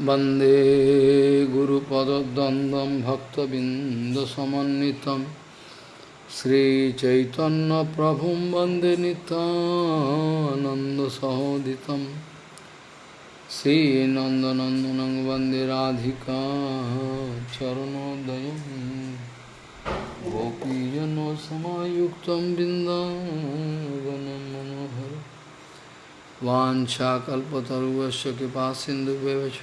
वंदे गुरुपदद्वन्द्वं भक्तबिन्दसमन्वितं श्रीचैतन्यप्रभुं वंदे नितानन्दसहोदितं श्रीनन्दनन्दनं वंदे राधिका चरणोदयं गोपीजनसमायुक्तं बिन्दावनं मनोहर वाञ्छाकल्पतरुवस्य कृपा सिन्धुव्यवच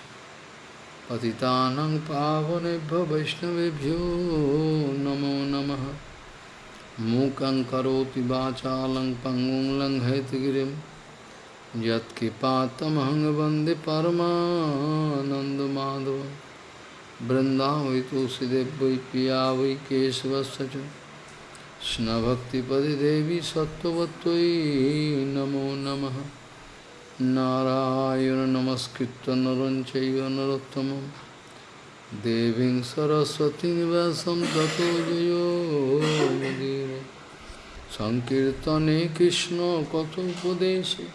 पतितानं पावनेभ्यो वैष्णवेभ्यो नमो नमः। मूकं करोति वाचालं पङ्गुं लङ्घयतिगिरिं यत्कृपातमहं वंदे परमानन्दमाधवं। वृन्दावै तुलसीदेव वै पिया वै केशवस्य च कृष्णभक्तिपदे देवी सत्त्ववत्त्वयि नमो नमः। নারায়ণ নমস্কৃত নরঞ্চৈব নরোত্তমম। দেবীং সরস্বতী ব্যাসম ততো জয়োগীর সংকীর্তনে কৃষ্ণ কথোপদেশে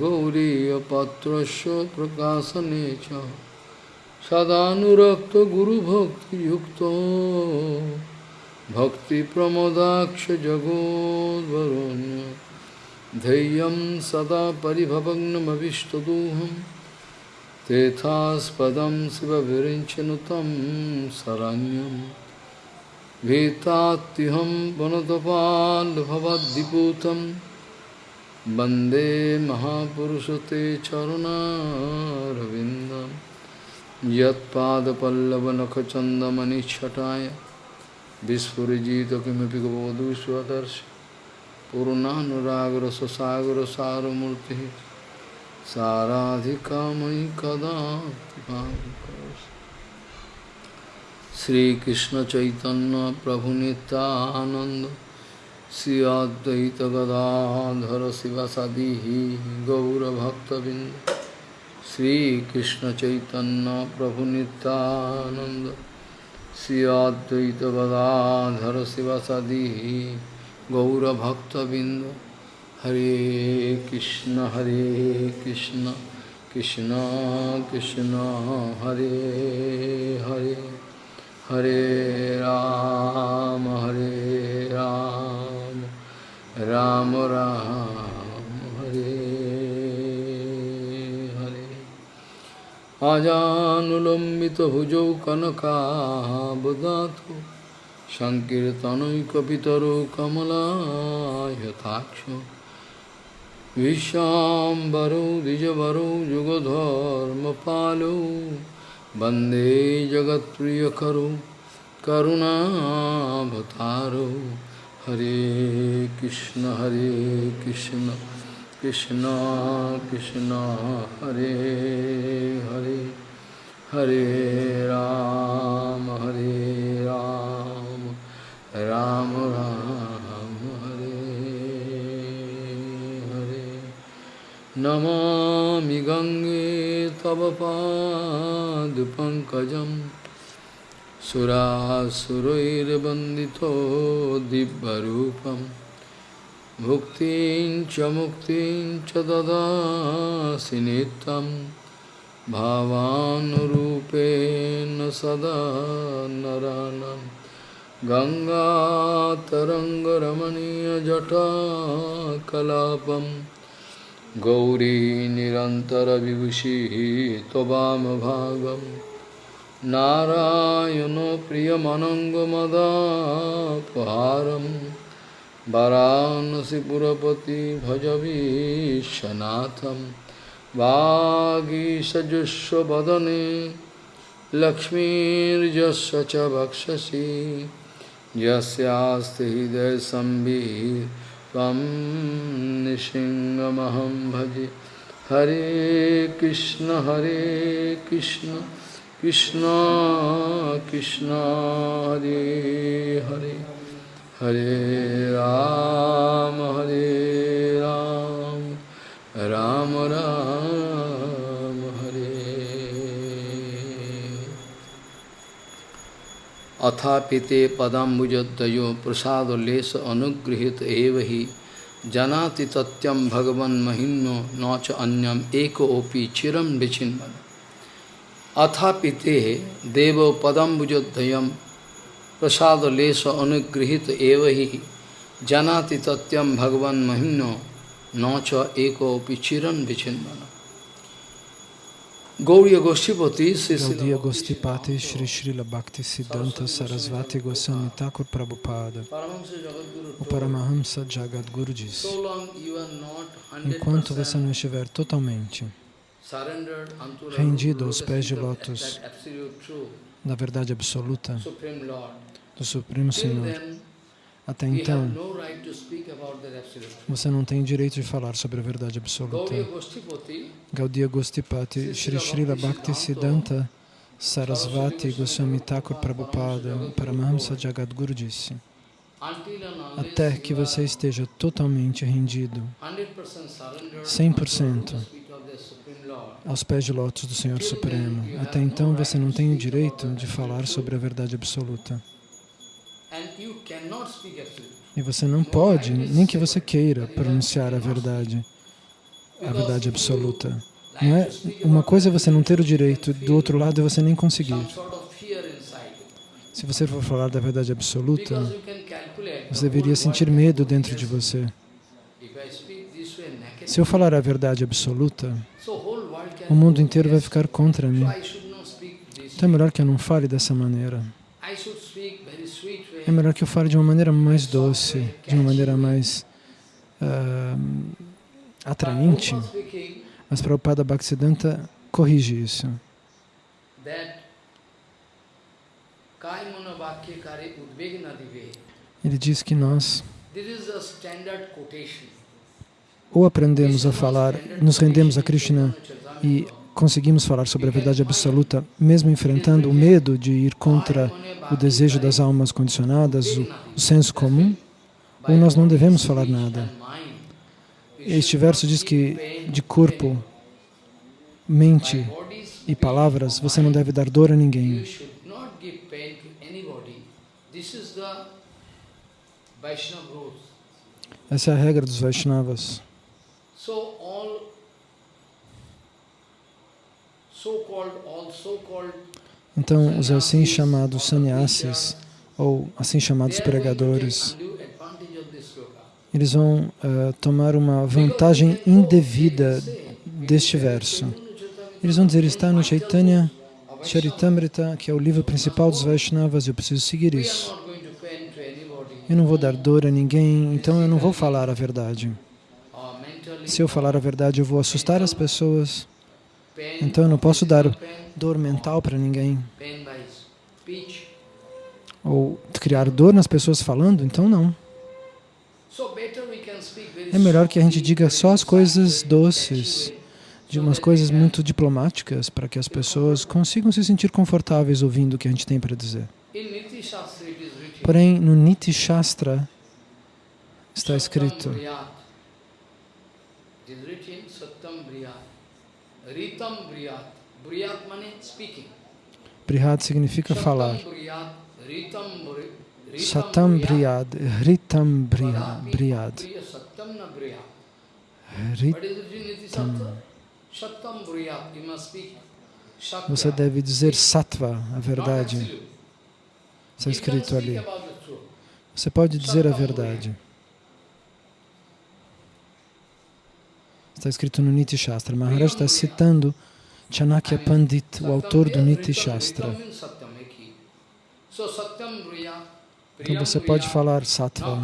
গৌরীপত্রস্য প্রকাশনে চ। সদানুরক্ত গুরুভক্তিযুক্ত ভক্তিপ্রমদাক্ষ জগদ্বরণ্য धैर्यं सदा परिभवग्नमविष्टदोहं, तेथास्पदं शिवविरिञ्चनुतं शरण्यं। भीतात्युहं वनतपाल्भवद्दिपूतं वंदे महापुरुषते चरुणारविन्दं। यत्पादपल्लवनखचन्दमनिच्छटाय विस्फुरिजित किमपि गवधू स्वदर्शि पूर्णानुरागर ससागर सारमूर्ति साराधिका मयि कदा श्रीकृष्ण चैतन्य प्रभु नित्यानंद श्री अद्वैत गदाधर शिवसदी गौरभक्तबिंद श्रीकृष्ण चैतन्य प्रभु नित्यानंद श्री अद्वैत गदाधर शिवसदी গৌরভক্তবৃন্দ। হরে কৃষ্ণ হরে কৃষ্ণ কৃষ্ণ কৃষ্ণ, হরে হরে হরে রাম হরে রাম রাম রাম, হরে হরে। আজানুলম্বিত ভুজৌ কনকাবদাত। सङ्कीर्तनैकपितरो कमलायताक्ष विश्वाम्बरो द्विजवरो, युगधर्मपालो। वंदे जगत्प्रियकरो करुणाभतारो हरे कृष्ण हरे कृष्ण कृष्ण कृष्ण, हरे हरे। हरे राम हरे राम। राम राम, हरे हरे। नमामि गङ्गे तव पादपङ्कजं सुरासुरैर्वन्दितो दिव्यरूपं। भुक्तिं च, मुक्तिं च ददासि भावानुरूपेण सदा नरानम्। गङ्गातरङ्गरमणीयजटाकलापं गौरी निरन्तरविभूषिः त्ववामभागं नारायणो प्रियमनङ्गमदापहारं वरानसिपुरपति भजवीशनाथं वागीषजुष्वदने लक्ष्मीर्यस्य च वक्षसि यस्यास्ति हृदयसंविः त्वं निशिङ्गमहं भजे। हरे कृष्ण हरे कृष्ण कृष्ण कृष्ण, हरे हरे। हरे राम हरे राम राम राम। अथापिते पदाम्बुजद्वयो प्रसादलेश अनुगृहीत एव हि जानाति तत्यम भगवन् महिम्नो न च अन्यम एको ओपि चिरम विचिन्वन। अथापिते देव पदम भुजोदयम प्रसाद लेश अनुगृहित एव ही जानाति तत्यम भगवान महिम्नो न च एको चिरन विचिन्वन। Gauriya Goshtipati, Shri Srila Bhakti Siddhanta Sarasvati Goswami Thakur Prabhupada, o Paramahamsa Jagadguru disse, enquanto você não estiver totalmente rendido aos pés de lótus da verdade absoluta do Supremo Senhor, até então, você não tem direito de falar sobre a verdade absoluta. Gaudiya Gostipati, Shri Srila Bhakti Siddhanta Sarasvati Goswami Thakur Prabhupada, Paramahamsa Jagadguru disse, até que você esteja totalmente rendido, 100%, aos pés de lótus do Senhor Supremo. Até então, você não tem o direito de falar sobre a verdade absoluta. E você não pode, nem que você queira, pronunciar a verdade, a verdade absoluta. Não é, uma coisa é você não ter o direito, do outro lado é você nem conseguir. Se você for falar da verdade absoluta, você deveria sentir medo dentro de você. Se eu falar a verdade absoluta, o mundo inteiro vai ficar contra mim. Então é melhor que eu não fale dessa maneira. É melhor que eu fale de uma maneira mais doce, de uma maneira mais uh, atraente. Mas Prabhupada Bhaktisiddhanta corrige isso. Ele diz que nós ou aprendemos a falar, nos rendemos a Krishna e conseguimos falar sobre a verdade absoluta, mesmo enfrentando o medo de ir contra o desejo das almas condicionadas, o, o senso comum, ou nós não devemos falar nada. Este verso diz que de corpo, mente e palavras, você não deve dar dor a ninguém. Essa é a regra dos Vaishnavas. Então, os assim chamados sannyasis, ou assim chamados pregadores, eles vão uh, tomar uma vantagem indevida deste verso. Eles vão dizer, está no Chaitanya Charitamrita, que é o livro principal dos Vaishnavas, eu preciso seguir isso. Eu não vou dar dor a ninguém, então eu não vou falar a verdade. Se eu falar a verdade, eu vou assustar as pessoas. Então eu não posso dar dor mental para ninguém. Ou criar dor nas pessoas falando, então não. É melhor que a gente diga só as coisas doces, de umas coisas muito diplomáticas, para que as pessoas consigam se sentir confortáveis ouvindo o que a gente tem para dizer. Porém, no Niti Shastra está escrito Ritam Briyat. Briyat speaking. Brihat significa falar. Satam Briyad, Ritam Briyad. Ritam. Você deve dizer Sattva, a verdade. Está escrito ali. Você pode dizer a verdade. Está escrito no Niti Shastra. Maharaj está citando Chanakya Pandit, o autor do Niti Shastra. Então você pode falar Sattva.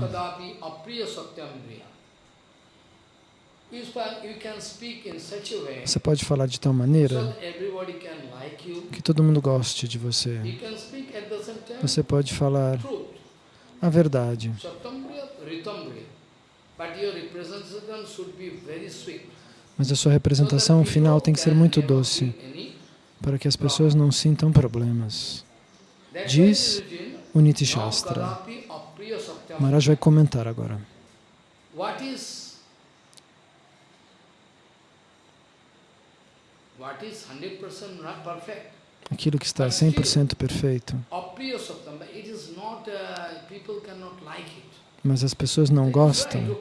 Você pode falar de tal maneira que todo mundo goste de você. Você pode falar a verdade. Mas a sua representação final tem que ser muito doce, para que as pessoas não sintam problemas. Diz o Niti Shastra. Maharaj vai comentar agora. Aquilo que está 100% perfeito. Mas as pessoas não gostam,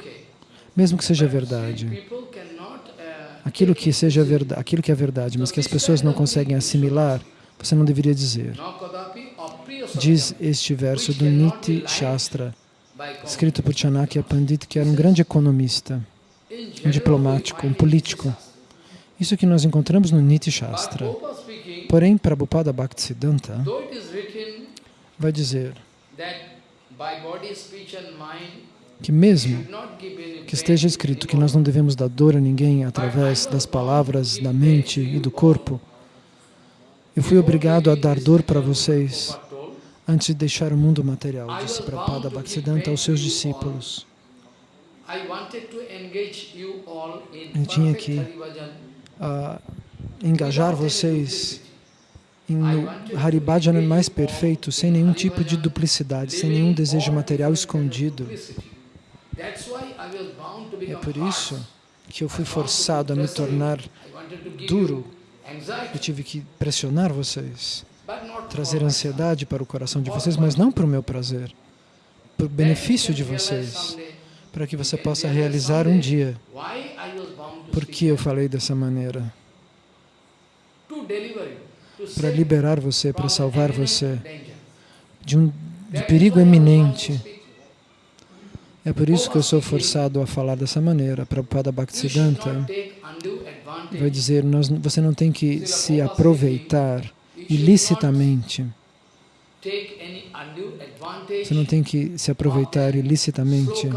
mesmo que seja verdade. aquilo que seja verdade, aquilo que é verdade, mas que as pessoas não conseguem assimilar, você não deveria dizer. Diz este verso do Niti Shastra, escrito por Chanakya Pandit, que era um grande economista, um diplomático, um político. Isso que nós encontramos no Niti Shastra. Porém, Prabhupada Bhaktisiddhanta vai dizer que mesmo que esteja escrito que nós não devemos dar dor a ninguém através das palavras, da mente e do corpo, eu fui obrigado a dar dor para vocês antes de deixar o mundo material, disse Prabhupada Bhaktisiddhanta aos seus discípulos. Eu tinha que a engajar vocês no Haribhajana mais perfeito, sem nenhum tipo de duplicidade, sem nenhum desejo material escondido. É por isso que eu fui forçado a me tornar duro. Eu tive que pressionar vocês, trazer ansiedade para o coração de vocês, mas não para o meu prazer, para o benefício de vocês, para que você possa realizar um dia. Por que eu falei dessa maneira? Para liberar você, para salvar imminent você de um de perigo eminente. É por isso que eu sou forçado a falar dessa maneira. Prabhupada Bhaktisiddhanta vai dizer, nós, você não tem que se aproveitar ilicitamente. Você não tem que se aproveitar ilicitamente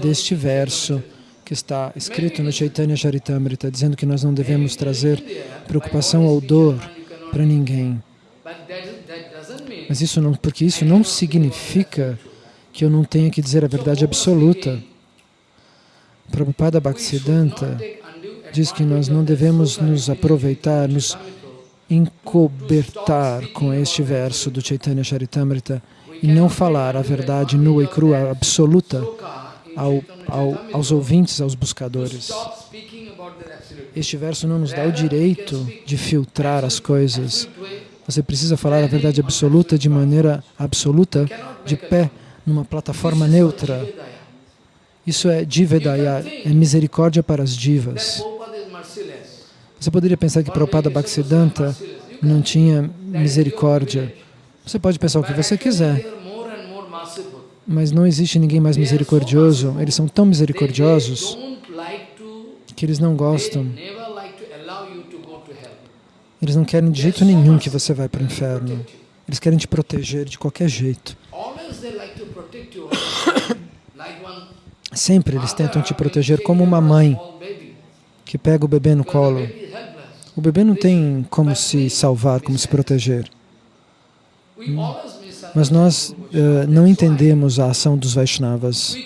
deste verso que está escrito no Chaitanya Charitamrita, dizendo que nós não devemos trazer preocupação ou dor para ninguém. Mas isso não, porque isso não significa que eu não tenha que dizer a verdade absoluta. Prabhupada Bhaktisiddhanta diz que nós não devemos nos aproveitar, nos encobertar com este verso do Chaitanya Charitamrita e não falar a verdade nua e crua, absoluta, ao, ao, aos ouvintes, aos buscadores. Este verso não nos dá o direito de filtrar as coisas. Você precisa falar a verdade absoluta de maneira absoluta, de pé, numa plataforma neutra. Isso é Jivedaya, é misericórdia para as divas. Você poderia pensar que Prabhupada Bhaktisiddhanta não tinha misericórdia. Você pode pensar o que você quiser, mas não existe ninguém mais misericordioso. Eles são tão misericordiosos que eles não gostam, eles não querem de jeito nenhum que você vá para o inferno. Eles querem te proteger de qualquer jeito. Sempre eles tentam te proteger como uma mãe que pega o bebê no colo. O bebê não tem como se salvar, como se proteger. Mas nós uh, não entendemos a ação dos Vaishnavas.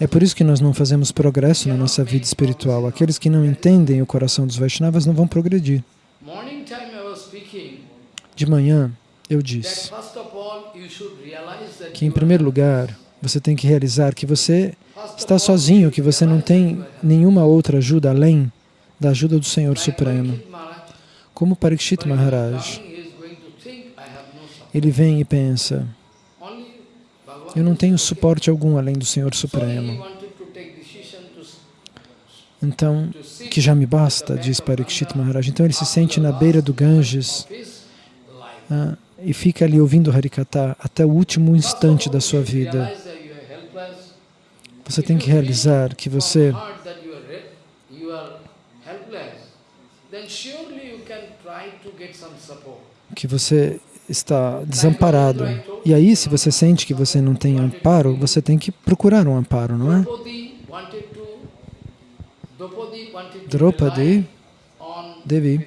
É por isso que nós não fazemos progresso na nossa vida espiritual. Aqueles que não entendem o coração dos Vaishnavas não vão progredir. De manhã, eu disse que, em primeiro lugar, você tem que realizar que você está sozinho, que você não tem nenhuma outra ajuda além da ajuda do Senhor Supremo. Como Parikshit Maharaj, ele vem e pensa, eu não tenho suporte algum além do Senhor Supremo. Então, que já me basta, diz Parikshit Maharaj. Então ele se sente na beira do Ganges ah, e fica ali ouvindo Harikata até o último instante da sua vida. Você tem que realizar que você que você está desamparado. E aí, se você sente que você não tem amparo, você tem que procurar um amparo, não é? Draupadi Devi,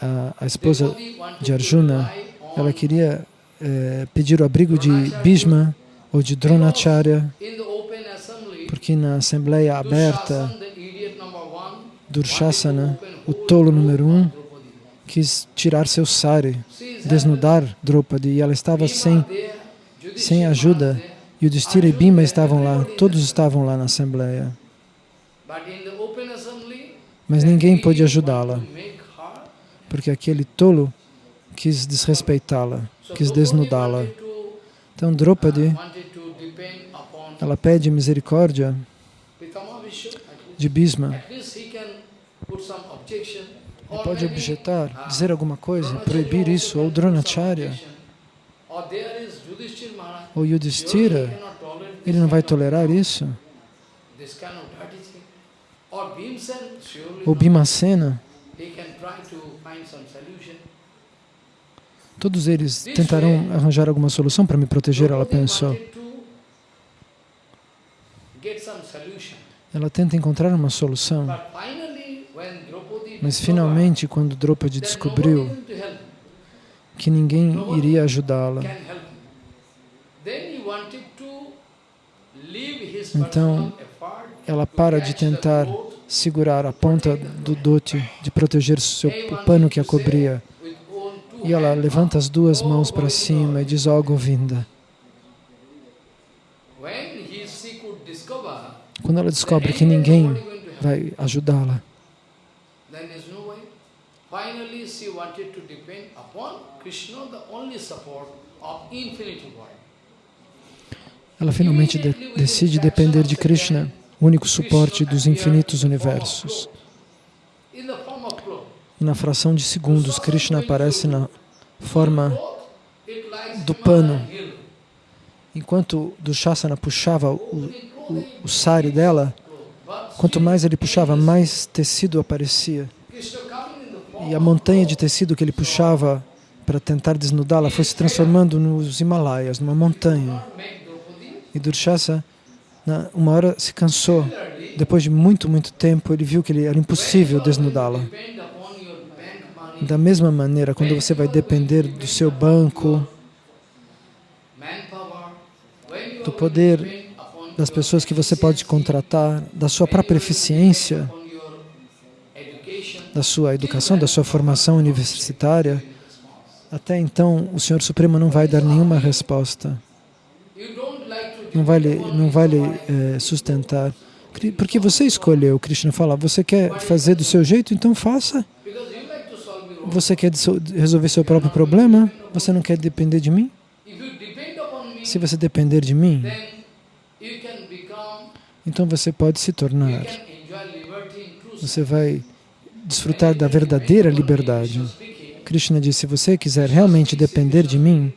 a, a esposa de Arjuna, ela queria é, pedir o abrigo de Bhishma ou de Dronacharya, porque na Assembleia Aberta, Durshasana, o tolo número um, quis tirar seu sari, desnudar Draupadi, e ela estava sem, sem ajuda, e o Distira e Bhima estavam lá, todos estavam lá na Assembleia. Mas ninguém pôde ajudá-la, porque aquele tolo quis desrespeitá-la, quis desnudá-la. Então Draupadi, ela pede misericórdia de Bhisma. Ele pode objetar, dizer alguma coisa, proibir isso, ou Dronacharya, ou Yudhishthira, ele não vai tolerar isso. Ou solution. todos eles tentarão arranjar alguma solução para me proteger, ela pensou. Ela tenta encontrar uma solução, But finally, when Draupadi mas finalmente, quando Draupadi descobriu que ninguém iria ajudá-la, Então, ela para de tentar segurar a ponta do dote, de proteger seu, o pano que a cobria. E ela levanta as duas mãos para cima e diz, ó Govinda. Could discover Quando ela descobre que ninguém vai ajudá-la, then there's no way. Finally, she wanted to depend upon Krishna, the only support of world. ela finalmente de decide depender de Krishna, o único suporte dos infinitos universos. E na fração de segundos, Krishna aparece na forma do pano. Enquanto Dushasana puxava o, o, o sari dela, quanto mais ele puxava, mais tecido aparecia. E a montanha de tecido que ele puxava para tentar desnudá-la foi se transformando nos Himalaias, numa montanha. E Durshasa, na, uma hora, se cansou. Depois de muito, muito tempo, ele viu que ele, era impossível desnudá-la. Da mesma maneira, quando você vai depender do seu banco, do poder das pessoas que você pode contratar, da sua própria eficiência, da sua educação, da sua formação universitária, até então o Senhor Supremo não vai dar nenhuma resposta, não vai lhe, não vai lhe eh, sustentar. Porque você escolheu, Krishna fala, você quer fazer do seu jeito, então faça. Você quer resolver seu próprio problema? Você não quer depender de mim? Se você depender de mim, then you can become, então você pode se tornar, você vai desfrutar da verdadeira liberdade. Krishna disse, se você quiser realmente depender de mim,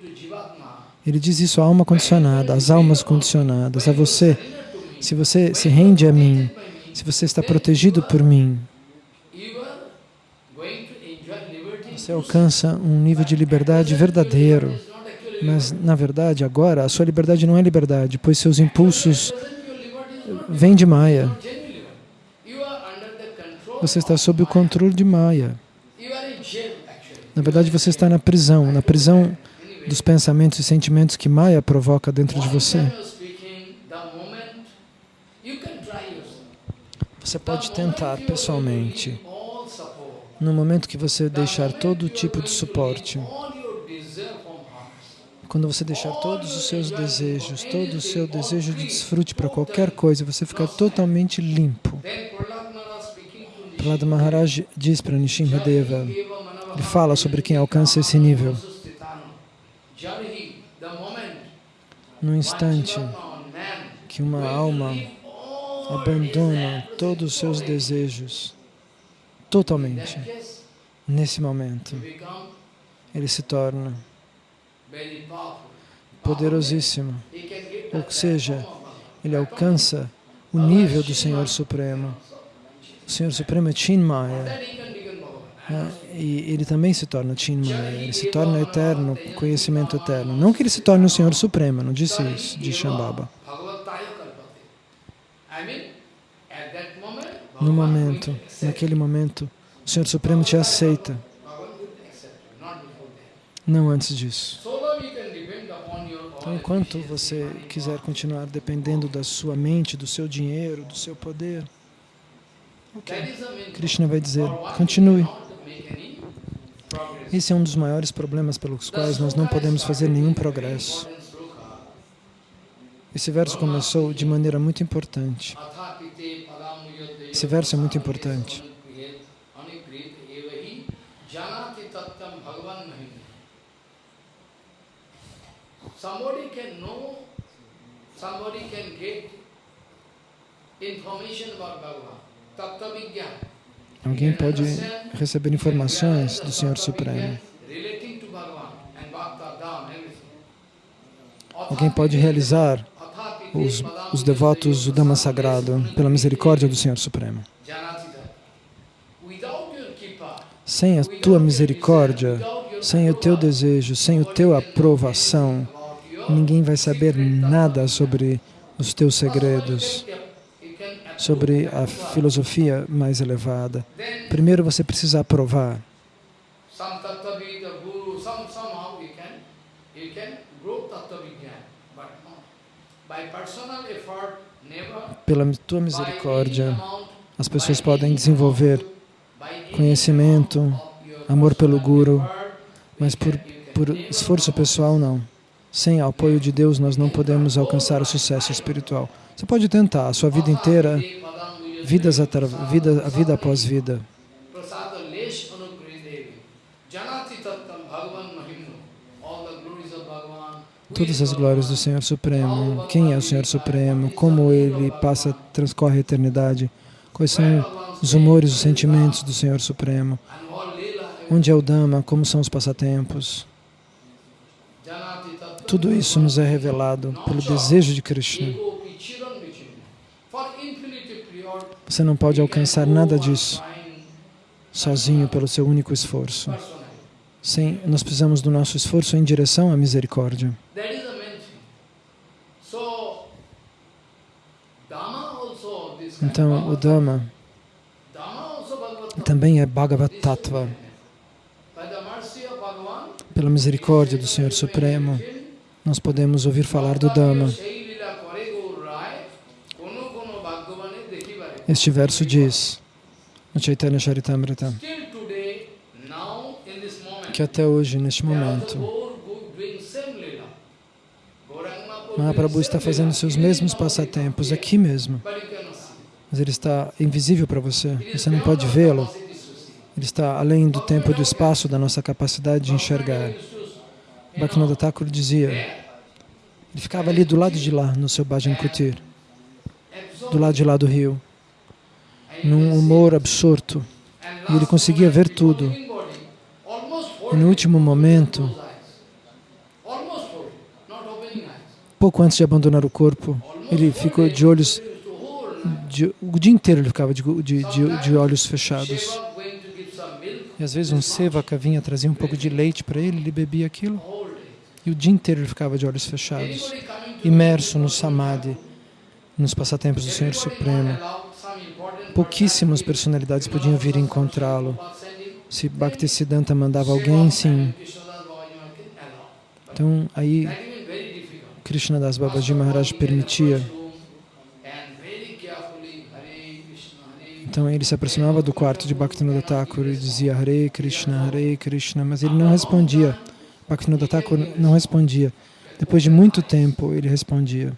ele diz isso à alma condicionada, às almas condicionadas, a você. Se você se rende a mim, se você está protegido por mim, você alcança um nível de liberdade verdadeiro. Mas, na verdade, agora, a sua liberdade não é liberdade, pois seus impulsos vêm de Maya. Você está sob o controle de Maya. Na verdade, você está na prisão, na prisão dos pensamentos e sentimentos que Maya provoca dentro de você. Você pode tentar pessoalmente. No momento que você deixar todo tipo de suporte, quando você deixar todos os seus desejos, todo o seu desejo de desfrute para qualquer coisa, você ficar totalmente limpo. Prahlada Maharaj diz para Nishimhadeva, ele fala sobre quem alcança esse nível. No instante que uma alma abandona todos os seus desejos, totalmente, nesse momento, ele se torna. Poderosíssimo. Ou seja, ele alcança o nível do Senhor Supremo. O Senhor Supremo é Chinmaya. Né? E ele também se torna Chinmaya, ele se torna eterno, conhecimento eterno. Não que ele se torne o Senhor Supremo, não disse isso, diz Shambhava. No momento, naquele momento, o Senhor Supremo te aceita, Bhagavan will accept you, not before that. Não antes disso. Então, own enquanto você quiser continuar dependendo da sua mente, do seu dinheiro, do seu poder, main Krishna vai dizer, continue. Esse é um dos maiores problemas pelos quais nós não podemos fazer nenhum progresso. Esse verso começou de maneira muito importante. Esse verso é muito importante. Somebody can know, somebody can get information about Bhagavan. Tattva Vigyan. Alguém pode receber informações do Senhor Supremo. Alguém pode realizar os, os devotos do Dhamma Sagrado pela misericórdia do Senhor Supremo. Sem a tua misericórdia, sem o teu desejo, sem o teu aprovação, ninguém vai saber nada sobre os teus segredos, sobre a filosofia mais elevada. Primeiro você precisa aprovar. Pela tua misericórdia, as pessoas podem desenvolver conhecimento, amor pelo Guru, mas por, por esforço pessoal não. Sem o apoio de Deus nós não podemos alcançar o sucesso espiritual. Você pode tentar a sua vida inteira, vidas atra- vida, vida após vida. Todas as glórias do Senhor Supremo. Quem é o Senhor Supremo? Como Ele passa, transcorre a eternidade? Quais são os humores, os sentimentos do Senhor Supremo? Onde é o Dhamma? Como são os passatempos? Tudo isso nos é revelado pelo desejo de Krishna. Você não pode alcançar nada disso sozinho pelo seu único esforço. Sem, nós precisamos do nosso esforço em direção à misericórdia. Então, o Dhamma também é Bhagavad Tattva. Pela misericórdia do Senhor Supremo, nós podemos ouvir falar do Dhamma. Este verso diz, no Chaitanya Charitamrita, que até hoje, neste momento, Mahaprabhu está fazendo seus mesmos passatempos aqui mesmo, mas ele está invisível para você, você não pode vê-lo. Ele está além do tempo e do espaço da nossa capacidade de enxergar. Bhaktivinoda Thakur dizia, ele ficava ali do lado de lá, no seu Bhajan Kutir, do lado de lá do rio, num humor absorto, e ele conseguia ver tudo. E no último momento, pouco antes de abandonar o corpo, ele ficou de olhos, de, o dia inteiro ele ficava de, de, de, olhos fechados. E às vezes um sevaka vinha trazia um pouco de leite para ele, ele bebia aquilo. E o dia inteiro ele ficava de olhos fechados, imerso no samadhi, nos passatempos do Senhor Supremo. Pouquíssimas person, personalidades podiam vir encontrá-lo. Se Bhaktisiddhanta mandava alguém, sim. Então aí difficult. Krishnadas Babaji Maharaj permitia. Krishna, Então ele se aproximava do quarto de Bhaktivinoda Thakur e dizia Hare Krishna, Hare Krishna, mas ele não respondia. Bhaktivinoda Thakur não respondia. Depois de muito tempo ele respondia.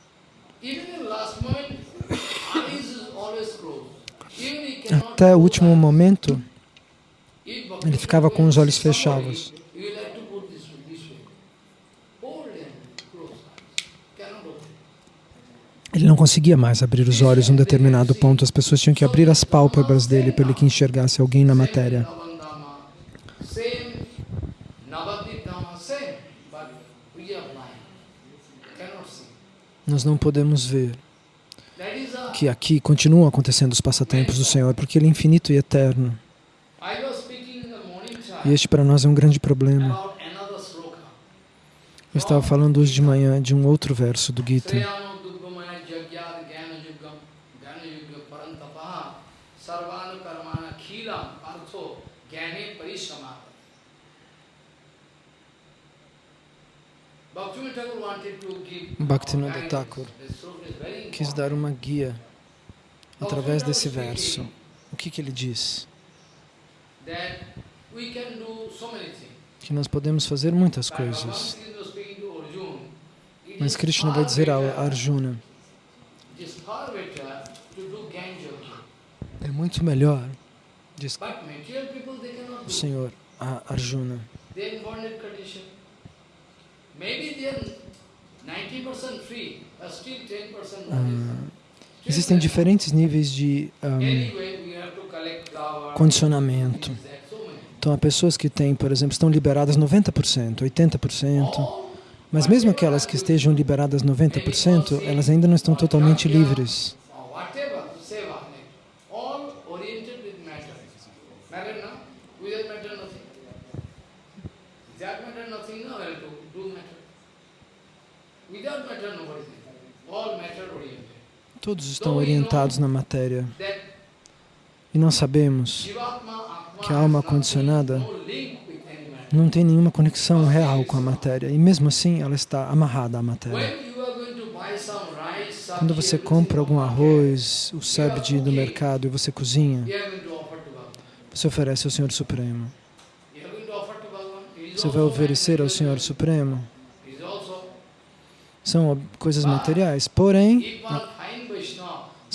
Até o último momento ele ficava com os olhos fechados. Ele não conseguia mais abrir os olhos em um determinado ponto. As pessoas tinham que abrir as pálpebras dele para ele que enxergasse alguém na matéria. Nós não podemos ver que aqui continuam acontecendo os passatempos do Senhor, porque Ele é infinito e eterno. E este para nós é um grande problema. Eu estava falando hoje de manhã de um outro verso do Gita. Is very quis dar uma guia através desse verso. O que, que ele diz? Que nós podemos fazer muitas coisas. Mas is Krishna vai dizer a Arjuna, é muito melhor, diz o. Senhor a Arjuna, They are in bonded condition. Maybe they are 90% free, but still 10% bonded. Ah, existem diferentes níveis de, we condicionamento. Então, há pessoas que têm, por exemplo, estão liberadas 90%, 80%, mas mesmo aquelas que estejam liberadas 90%, elas ainda não estão totalmente livres. Todos estão orientados na matéria. E nós sabemos que a alma condicionada não tem nenhuma conexão real com a matéria. E mesmo assim, ela está amarrada à matéria. Quando você compra algum arroz, o sabji do mercado e você cozinha, você oferece ao Senhor Supremo. Você vai oferecer ao Senhor Supremo. São coisas materiais. Porém,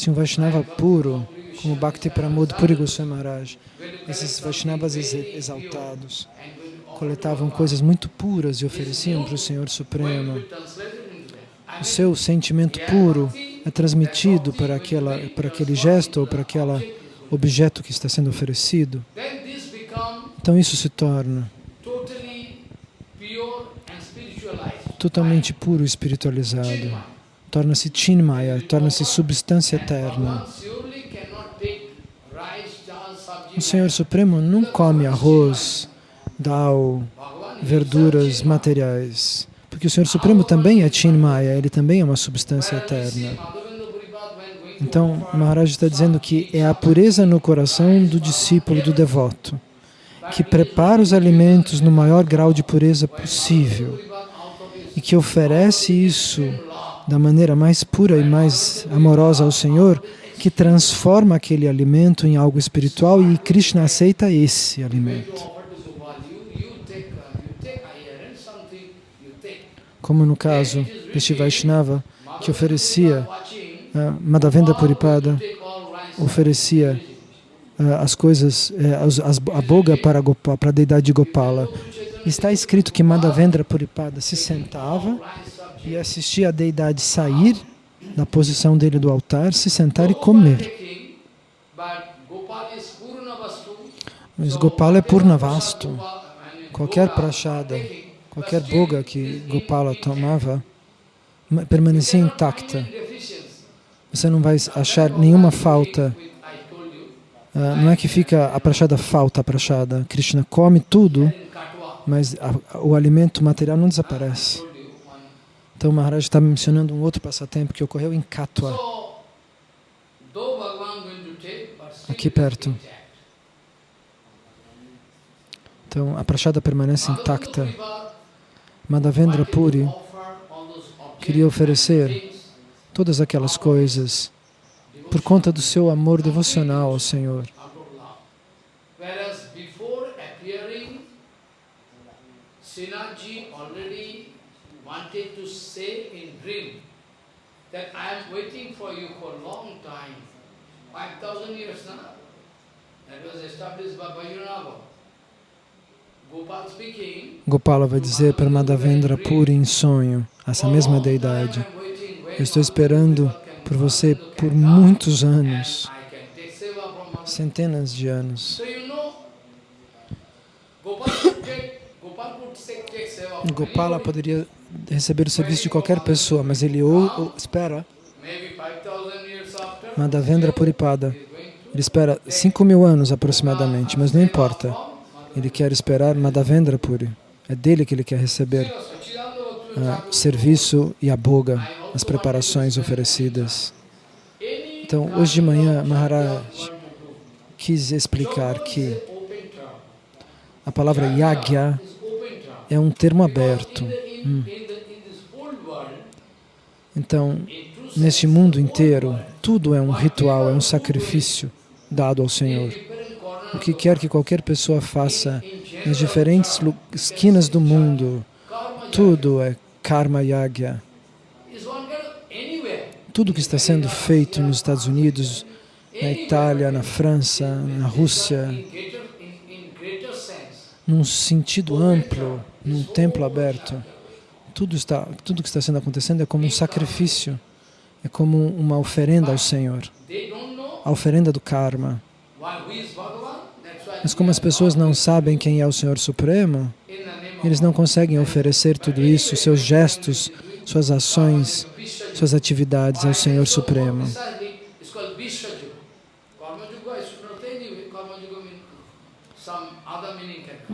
se um Vaishnava puro, como Bhakti Pramod Puri Goswami Maharaj, esses Vaishnavas exaltados, coletavam coisas muito puras e ofereciam para o Senhor Supremo. O seu sentimento puro é transmitido para, aquela, para aquele gesto ou para aquele objeto que está sendo oferecido. Então isso se torna totalmente puro e espiritualizado. Torna-se Chinmaya, torna-se substância eterna. O Senhor Supremo não come arroz, dal, verduras materiais, porque o Senhor Supremo também é Chinmaya, ele também é uma substância eterna. Então, Maharaj está dizendo que é a pureza no coração do discípulo, do devoto, que prepara os alimentos no maior grau de pureza possível e que oferece isso da maneira mais pura e mais amorosa ao Senhor, que transforma aquele alimento em algo espiritual e Krishna aceita esse alimento. Como no caso deste Vaishnava, que oferecia uh, Madhavendra Puripada, oferecia uh, as coisas, uh, as, a boga para, Gopala, para a deidade de Gopala. Está escrito que Madhavendra Puripada se sentava e assistia a deidade sair na posição dele do altar, se sentar e comer. Mas Gopala é Purnavastu. Qualquer prachada, qualquer boga que Gopala tomava, permanecia intacta. Você não vai achar nenhuma falta. Uh, não é que fica a prachada falta a prachada. Krishna come tudo, mas o alimento material não desaparece. Então o Maharaj está mencionando um outro passatempo que ocorreu em Katwa, aqui perto. Então a prachada permanece intacta. Madhavendra Puri queria oferecer todas aquelas coisas por conta do seu amor devocional ao Senhor. Sinaji already wanted to say in dream that I am waiting for you for a long time, 5,000 years now. That was established by Vajranava. Gopala vai dizer para Madhavendra Puri em sonho, essa mesma deidade, eu estou esperando por você por muitos anos, centenas de anos. Gopala poderia receber o serviço de qualquer pessoa, mas ele ou, ou espera Madhavendra Puripada. Ele espera 5 mil anos aproximadamente, mas não importa. Ele quer esperar Madhavendra Puri. É dele que ele quer receber o serviço e a boga, as preparações oferecidas. Então, hoje de manhã, Maharaj quis explicar que a palavra yagya é um termo aberto. Hum. Então, neste mundo inteiro, tudo é um ritual, é um sacrifício dado ao Senhor. O que quer que qualquer pessoa faça nas diferentes esquinas do mundo, tudo é karma yagya. Tudo que está sendo feito nos Estados Unidos, na Itália, na França, na Rússia, num sentido amplo, num templo aberto, tudo, está, tudo que está sendo acontecendo é como um sacrifício, é como uma oferenda ao Senhor, a oferenda do karma. Mas como as pessoas não sabem quem é o Senhor Supremo, eles não conseguem oferecer tudo isso, seus gestos, suas ações, suas atividades ao Senhor Supremo.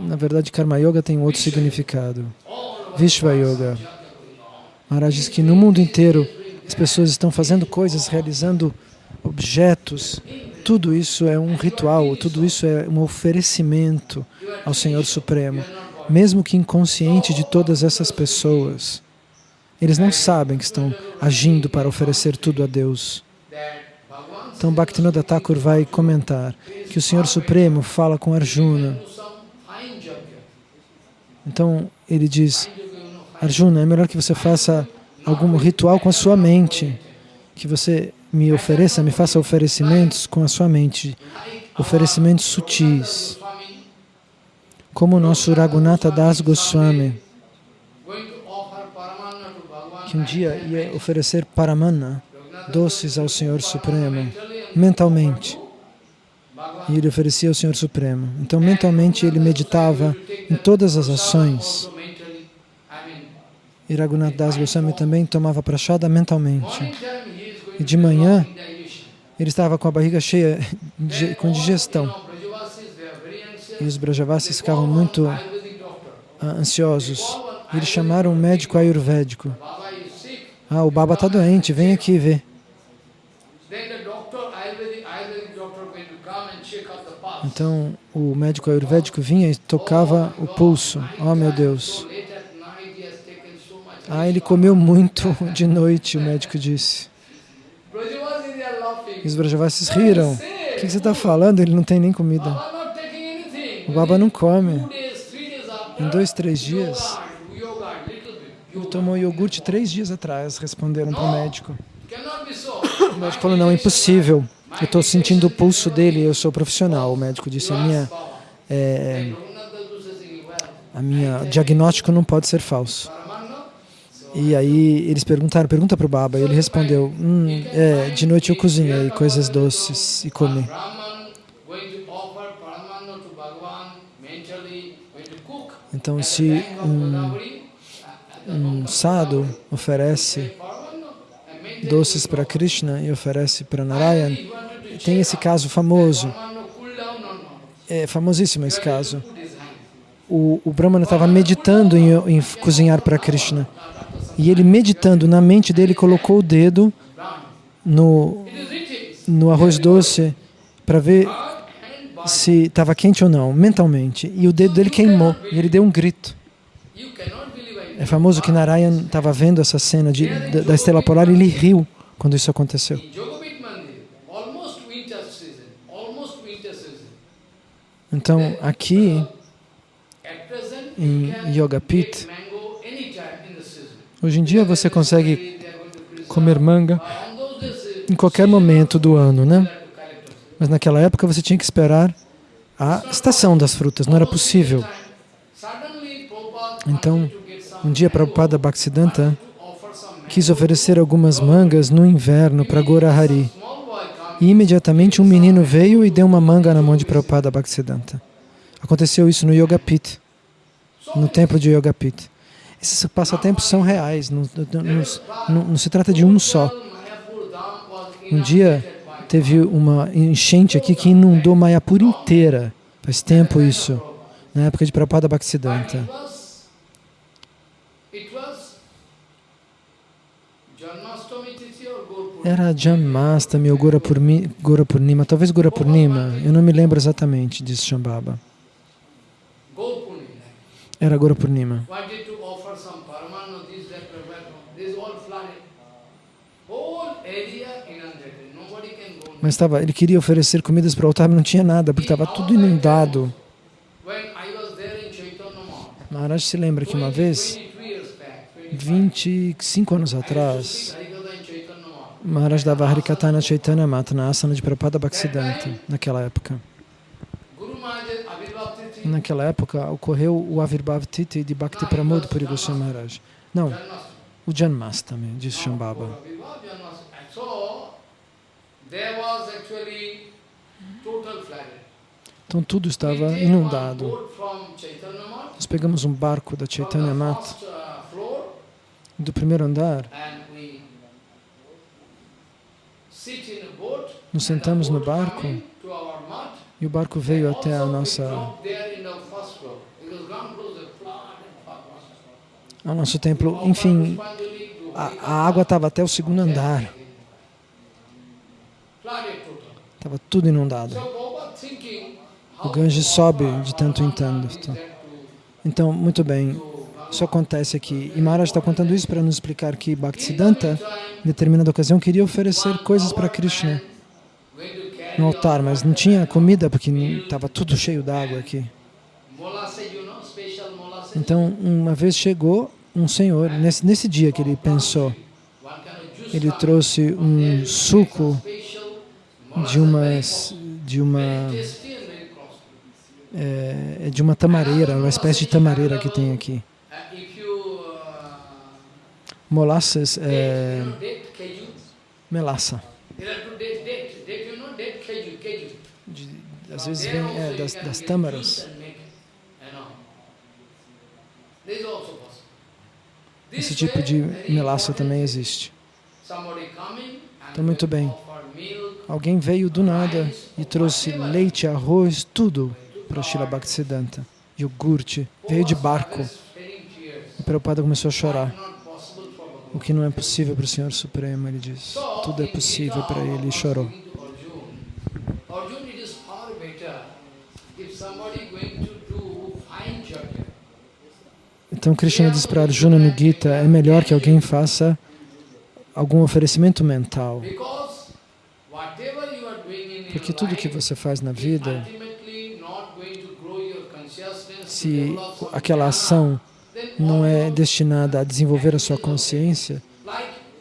Na verdade, Karma Yoga tem outro significado. Vishva Yoga. Maharaj diz que no mundo inteiro as pessoas estão fazendo coisas, realizando objetos. Tudo isso é um ritual, tudo isso é um oferecimento ao Senhor Supremo. Mesmo que inconsciente de todas essas pessoas, eles não sabem que estão agindo para oferecer tudo a Deus. Então Bhaktivinoda Thakur vai comentar que o Senhor Supremo fala com Arjuna. Então ele diz, Arjuna, é melhor que você faça algum ritual com a sua mente, que você me ofereça, me faça oferecimentos com a sua mente, oferecimentos sutis, como o nosso Raghunatha Das Goswami, que um dia ia oferecer paramana, doces ao Senhor Supremo, mentalmente. E ele oferecia ao Senhor Supremo. Então, mentalmente, ele meditava em todas as ações. E Raghunath Das Goswami também tomava prachada mentalmente. E de manhã, ele estava com a barriga cheia, com digestão. E os Brajavasis ficavam muito uh, ansiosos. E eles chamaram um médico ayurvédico. Ah, o Baba está doente, vem aqui ver. Então, o médico ayurvédico vinha e tocava o pulso. Oh, meu Deus. Ah, ele comeu muito de noite, o médico disse. E os Brajavasis riram. O que você está falando? Ele não tem nem comida. O Baba não come. Em dois, três dias, ele tomou iogurte três dias atrás, responderam para o médico. O médico falou, não, impossível. Eu estou sentindo o pulso dele, eu sou profissional. O médico disse, a minha, é, a minha diagnóstico não pode ser falso. E aí eles perguntaram, pergunta para o Baba, e ele respondeu, hum, é, de noite eu cozinhei coisas doces e comi. Então, se um, um sadhu oferece doces para Krishna e oferece para Narayan, tem esse caso famoso, é famosíssimo esse caso. O, o Brahmana estava meditando em, em cozinhar para Krishna. E ele meditando na mente dele, colocou o dedo no, no arroz doce para ver se estava quente ou não, mentalmente. E o dedo dele queimou, e ele deu um grito. É famoso que Narayan estava vendo essa cena de, da, da estrela polar e ele riu quando isso aconteceu. Então, aqui, em Yoga Pit, hoje em dia você consegue comer manga em qualquer momento do ano, né? Mas naquela época você tinha que esperar a estação das frutas, não era possível. Então, um dia Prabhupada Bhaktisiddhanta quis oferecer algumas mangas no inverno para Gorahari. E imediatamente um menino veio e deu uma manga na mão de Prabhupada Bhaktisiddhanta. Aconteceu isso no Yoga Pit, no templo de Yoga Pit. Esses passatempos são reais, não, não, não, não se trata de um só. Um dia teve uma enchente aqui que inundou Mayapur inteira. Faz tempo isso, na época de Prabhupada Bhaktisiddhanta. Era Janmastami ou Gora Purnima, talvez Gora Purnima, eu não me lembro exatamente, disse Shambhava. Era Gora Purnima. Mas estava, ele queria oferecer comidas para o altar, mas não tinha nada, porque estava tudo inundado. Maharaj se lembra que uma vez, 25 anos atrás, Maharaj dava Harikatana Chaitanya Mata na asana de Prabhupada Bhaktisiddhanta, naquela época. Naquela época ocorreu o Avirbhav Titi de Bhakti Pramod Puri Goswami Maharaj. Não, o Janmastami, diz Shambhava. Então tudo estava inundado. Nós pegamos um barco da Chaitanya Mat, do primeiro andar, nos sentamos no barco e o barco veio até a nossa, ao nosso templo. Enfim, a, a água estava até o segundo andar. Estava tudo inundado. O Ganges sobe de tanto em tanto. Então, muito bem, isso acontece aqui. E Maharaj está contando isso para nos explicar que Bhaktisiddhanta, em determinada ocasião, queria oferecer coisas para Krishna no altar, mas não tinha comida porque estava tudo cheio d'água aqui. Então, uma vez chegou um senhor, nesse, nesse dia que ele pensou, ele trouxe um suco de uma, de uma, é, de uma tamareira, uma espécie de tamareira que tem aqui. Molasses, é, melaça. De, às vezes vem é, das, das tâmaras. Esse tipo de melaça também existe. Então, muito bem. Alguém veio do nada e trouxe leite, arroz, tudo para Shila Bhaktisiddhanta. Iogurte. Veio de barco. E Prabhupada começou a chorar. O que não é possível para o Senhor Supremo, ele diz. Tudo é possível para ele e chorou. Então Krishna diz para Arjuna no Gita, é melhor que alguém faça algum oferecimento mental. Porque tudo que você faz na vida, se aquela ação não é destinada a desenvolver a sua consciência,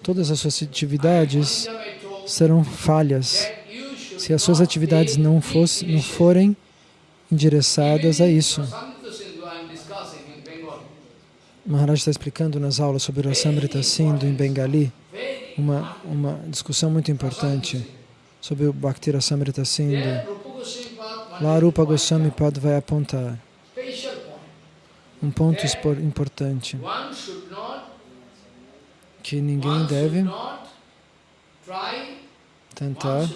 todas as suas atividades serão falhas. Se as suas atividades não, fosse, não forem endereçadas a isso. Maharaj está explicando nas aulas sobre o Samrita Sindhu em Bengali uma, uma discussão muito importante sobre o Bhakti Rasamrita Sindhu. Lá Rupa Goswami Pad vai apontar um ponto importante que ninguém deve tentar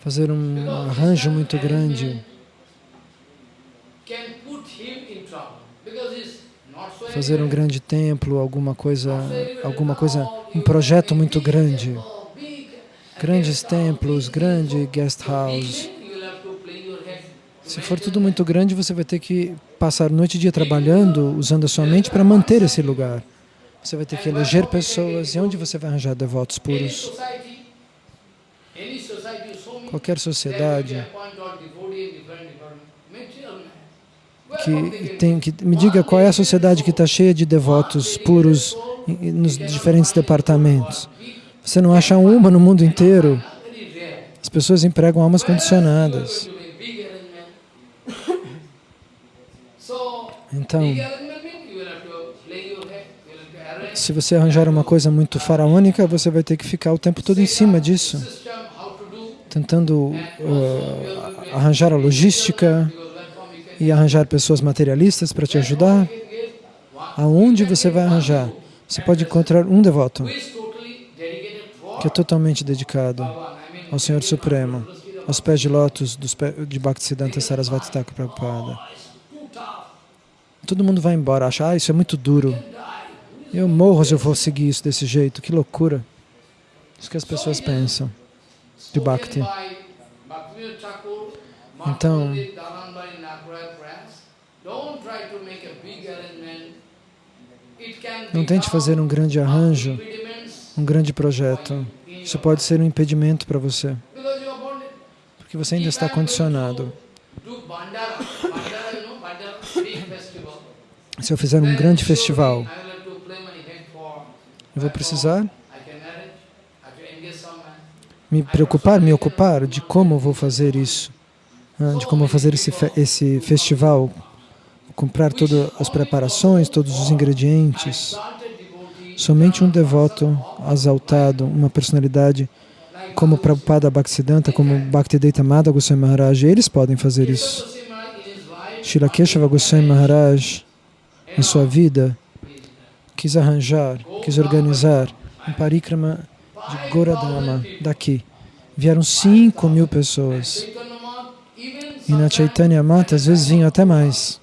fazer um arranjo muito grande fazer um grande templo, alguma coisa, alguma coisa, um projeto muito grande, grandes templos, grande guest house. Se for tudo muito grande, você vai ter que passar noite e dia trabalhando, usando a sua mente para manter esse lugar. Você vai ter que eleger pessoas. E onde você vai arranjar devotos puros? Qualquer sociedade que tem que me diga qual é a sociedade que está cheia de devotos puros nos diferentes departamentos. Você não acha uma no mundo inteiro. As pessoas empregam almas condicionadas. Então, se você arranjar uma coisa muito faraônica, você vai ter que ficar o tempo todo em cima disso, tentando uh, arranjar a logística, e arranjar pessoas materialistas para te ajudar? Aonde você vai arranjar? Você pode encontrar um devoto que é totalmente dedicado ao Senhor Supremo, aos pés de lótus de Bhaktisiddhanta Sarasvati Thakur Prabhupada. Todo mundo vai embora, acha, ah, isso é muito duro. Eu morro se eu for seguir isso desse jeito, que loucura. Isso que as pessoas pensam de Bhakti. Então, não tente fazer um grande arranjo, um grande projeto. Isso pode ser um impedimento para você, porque você ainda está condicionado. Se eu fizer um grande festival, eu vou precisar me preocupar, me ocupar de como vou fazer isso, ah, de como fazer esse, esse festival comprar todas as preparações, todos os ingredientes. Somente um devoto exaltado, uma personalidade como Prabhupada Bhaktisiddhanta, como Bhaktivedanta Madha Goswami Maharaj, eles podem fazer isso. Shila Keshava Goswami Maharaj, em sua vida, quis arranjar, quis organizar um parikrama de Goradama, daqui. Vieram 5 mil pessoas. E na Chaitanya Mata, às vezes, vinham até mais.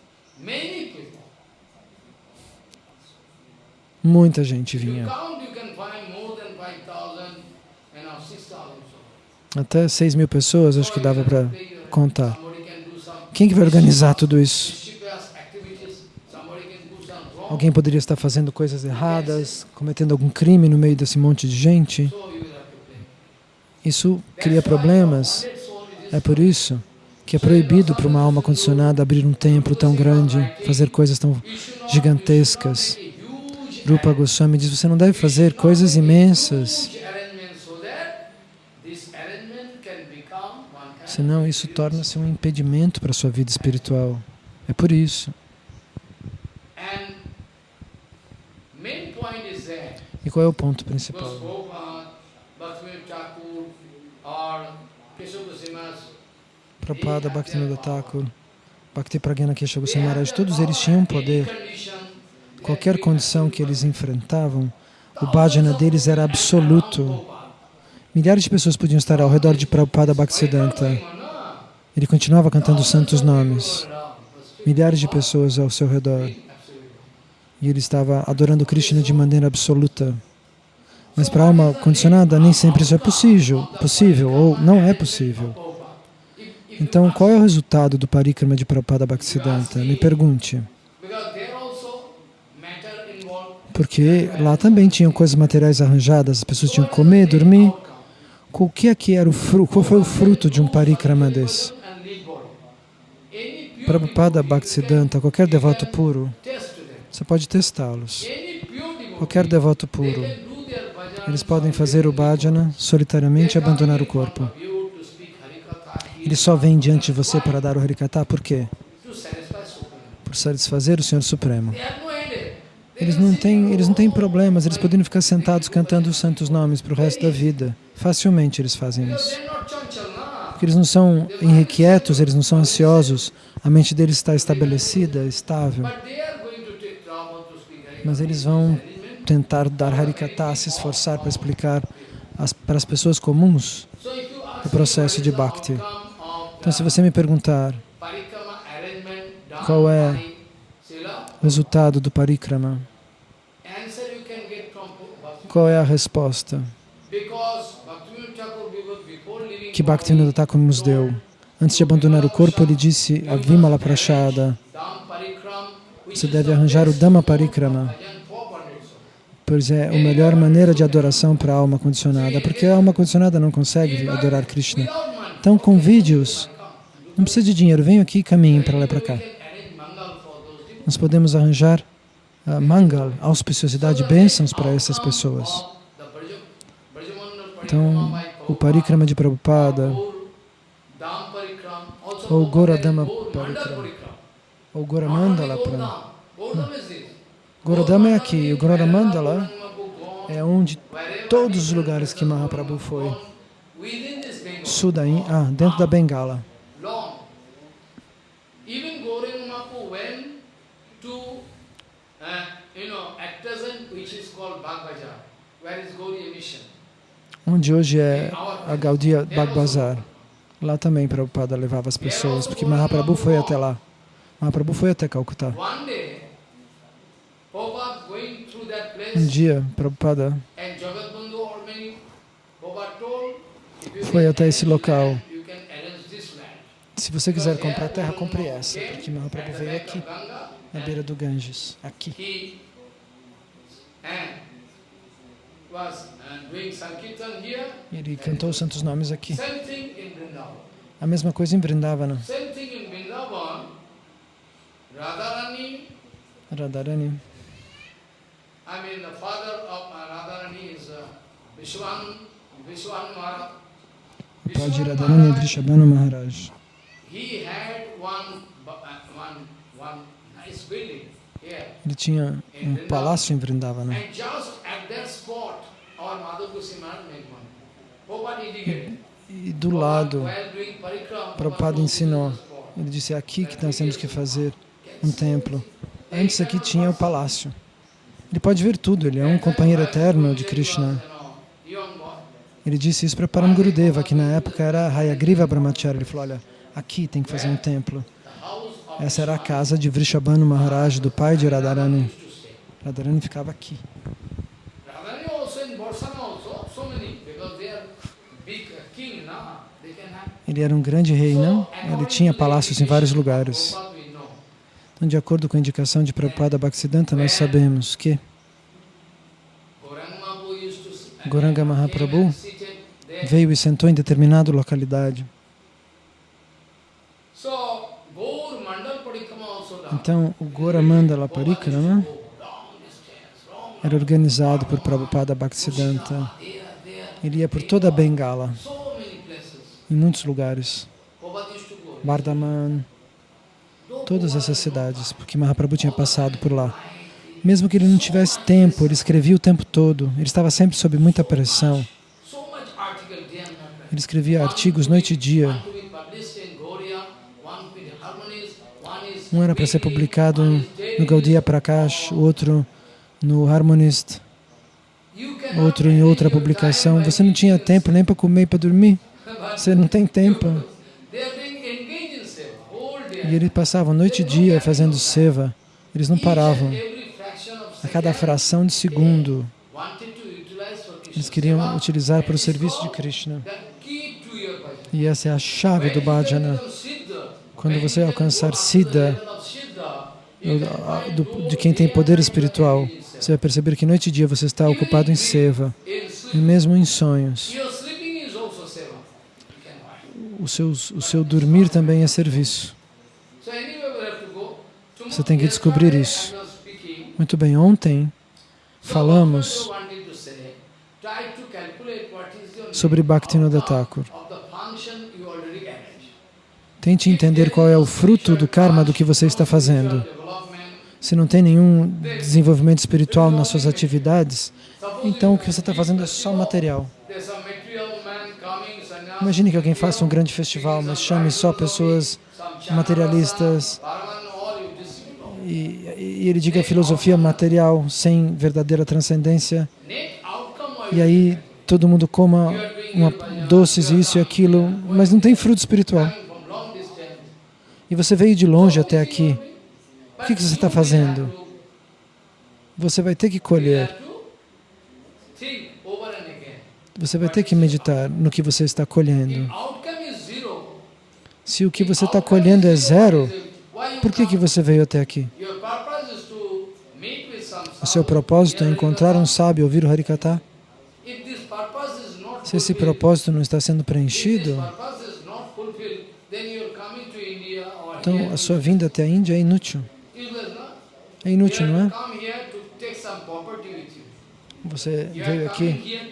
Muita gente vinha. Até 6 mil pessoas, acho que dava para contar. Quem que vai organizar tudo isso? Alguém poderia estar fazendo coisas erradas, cometendo algum crime no meio desse monte de gente. Isso cria problemas. É por isso que é proibido para uma alma condicionada abrir um templo tão grande, fazer coisas tão gigantescas. Rupa Goswami diz, você não deve fazer coisas imensas, senão isso torna-se um impedimento para a sua vida espiritual. É por isso. E qual é o ponto principal? Prabhupada, Bhaktivinoda Thakur, Bhakti Pragyana Kesha Maharaj, todos eles tinham poder. Qualquer condição que eles enfrentavam, o bhajana deles era absoluto. Milhares de pessoas podiam estar ao redor de Prabhupada Bhaktisiddhanta. Ele continuava cantando os santos nomes. Milhares de pessoas ao seu redor. E ele estava adorando Krishna de maneira absoluta. Mas para a alma condicionada, nem sempre isso é possível, possível ou não é possível. Então, qual é o resultado do parikrama de Prabhupada Bhaktisiddhanta? Me pergunte. Porque lá também tinham coisas materiais arranjadas, as pessoas tinham que comer, dormir. O que aqui era o fruto? Qual foi o fruto de um parikrama desse? Prabhupada Bhaktisiddhanta, qualquer devoto puro, você pode testá-los. Qualquer devoto puro, eles podem fazer o bhajana solitariamente e abandonar o corpo. Eles só vêm diante de você para dar o harikata, por quê? Por satisfazer o Senhor Supremo. Eles não têm, eles não têm problemas, eles poderiam ficar sentados cantando os santos nomes para o resto da vida. Facilmente eles fazem isso. Porque eles não são inquietos, eles não são ansiosos, a mente deles está estabelecida, estável mas eles vão tentar dar Harikata, se esforçar para explicar as, para as pessoas comuns o processo de Bhakti. Então, se você me perguntar qual é o resultado do Parikrama, qual é a resposta que Bhaktivinoda Thakur nos deu? Antes de abandonar o corpo, ele disse a Vimala Prashada, você deve arranjar o Dhamma Parikrama, pois é a melhor maneira de adoração para a alma condicionada, porque a alma condicionada não consegue adorar Krishna. Então convide-os, não precisa de dinheiro, venham aqui e caminhem para lá e para cá. Nós podemos arranjar uh, mangal, auspiciosidade, bênçãos para essas pessoas. Então, o Parikrama de Prabhupada, ou Goradama Parikrama, ou Goramandala Pranam. Gorodama é aqui, o Goramandala é onde todos os lugares que Mahaprabhu foi. Sudaim, ah, dentro da Bengala. Onde hoje é a Gaudiya Bagbazar. Lá também Prabhupada levava as pessoas, porque Mahaprabhu foi até lá. Mahaprabhu foi até Calcutá. Um dia, Prabhupada foi até esse local. Se você quiser comprar terra, compre essa, porque Mahaprabhu veio aqui, na beira do Ganges, aqui. Ele cantou os santos nomes aqui. A mesma coisa em Vrindavana. Radharani. Radharani. I mean, the father of Radharani is uh, Vishwan, Vishwan Maharaj. O pai de Radharani é Vrishabhanu Maharaj. He had one, one, one nice building. Ele tinha um palácio em Vrindavana. E do lado, Prabhupada ensinou. Ele disse, é aqui que nós temos que fazer um templo. Antes aqui tinha o palácio. Ele pode ver tudo, ele é um companheiro eterno de Krishna. Ele disse isso para Param Gurudeva, que na época era Hayagriva Brahmacharya. Ele falou, olha, aqui tem que fazer um templo. Essa era a casa de Vrishabhanu Maharaj, do pai de Radharani. Radharani ficava aqui. Ele era um grande rei, não? Ele tinha palácios em vários lugares. Então, de acordo com a indicação de Prabhupada Bhaktisiddhanta, nós sabemos que Goranga Mahaprabhu veio e sentou em determinada localidade. Então, o Gora Mandala Parikrama era organizado por Prabhupada Bhaktisiddhanta. Ele ia por toda a Bengala, em muitos lugares. Bardhaman, todas essas cidades, porque Mahaprabhu tinha passado por lá. Mesmo que ele não tivesse tempo, ele escrevia o tempo todo, ele estava sempre sob muita pressão. Ele escrevia artigos noite e dia. Um era para ser publicado no Gaudiya Prakash, outro no Harmonist, outro em outra publicação. Você não tinha tempo nem para comer e para dormir. Você não tem tempo. E eles passavam noite e dia fazendo seva. Eles não paravam. A cada fração de segundo, eles queriam utilizar para o serviço de Krishna. E essa é a chave do bhajana. Quando você alcançar Siddha, de quem tem poder espiritual, você vai perceber que noite e dia você está ocupado em seva, e mesmo em sonhos. O seu, o seu dormir também é serviço. Você tem que descobrir isso. Muito bem, ontem falamos sobre Bhaktivinoda Thakur. Tente entender qual é o fruto do karma do que você está fazendo. Se não tem nenhum desenvolvimento espiritual nas suas atividades, então o que você está fazendo é só material. Imagine que alguém faça um grande festival, mas chame só pessoas materialistas e, e ele diga filosofia material sem verdadeira transcendência. E aí todo mundo coma uma, doces, isso e aquilo, mas não tem fruto espiritual e você veio de longe até aqui, o que, você está fazendo? Você vai ter que colher. Você vai ter que meditar no que você está colhendo. Se o que você está colhendo é zero, por que, que você veio até aqui? O seu propósito é encontrar um sábio, ouvir o Harikata? Se esse propósito não está sendo preenchido, então, a sua vinda até a Índia é inútil. É inútil, não é? Você veio aqui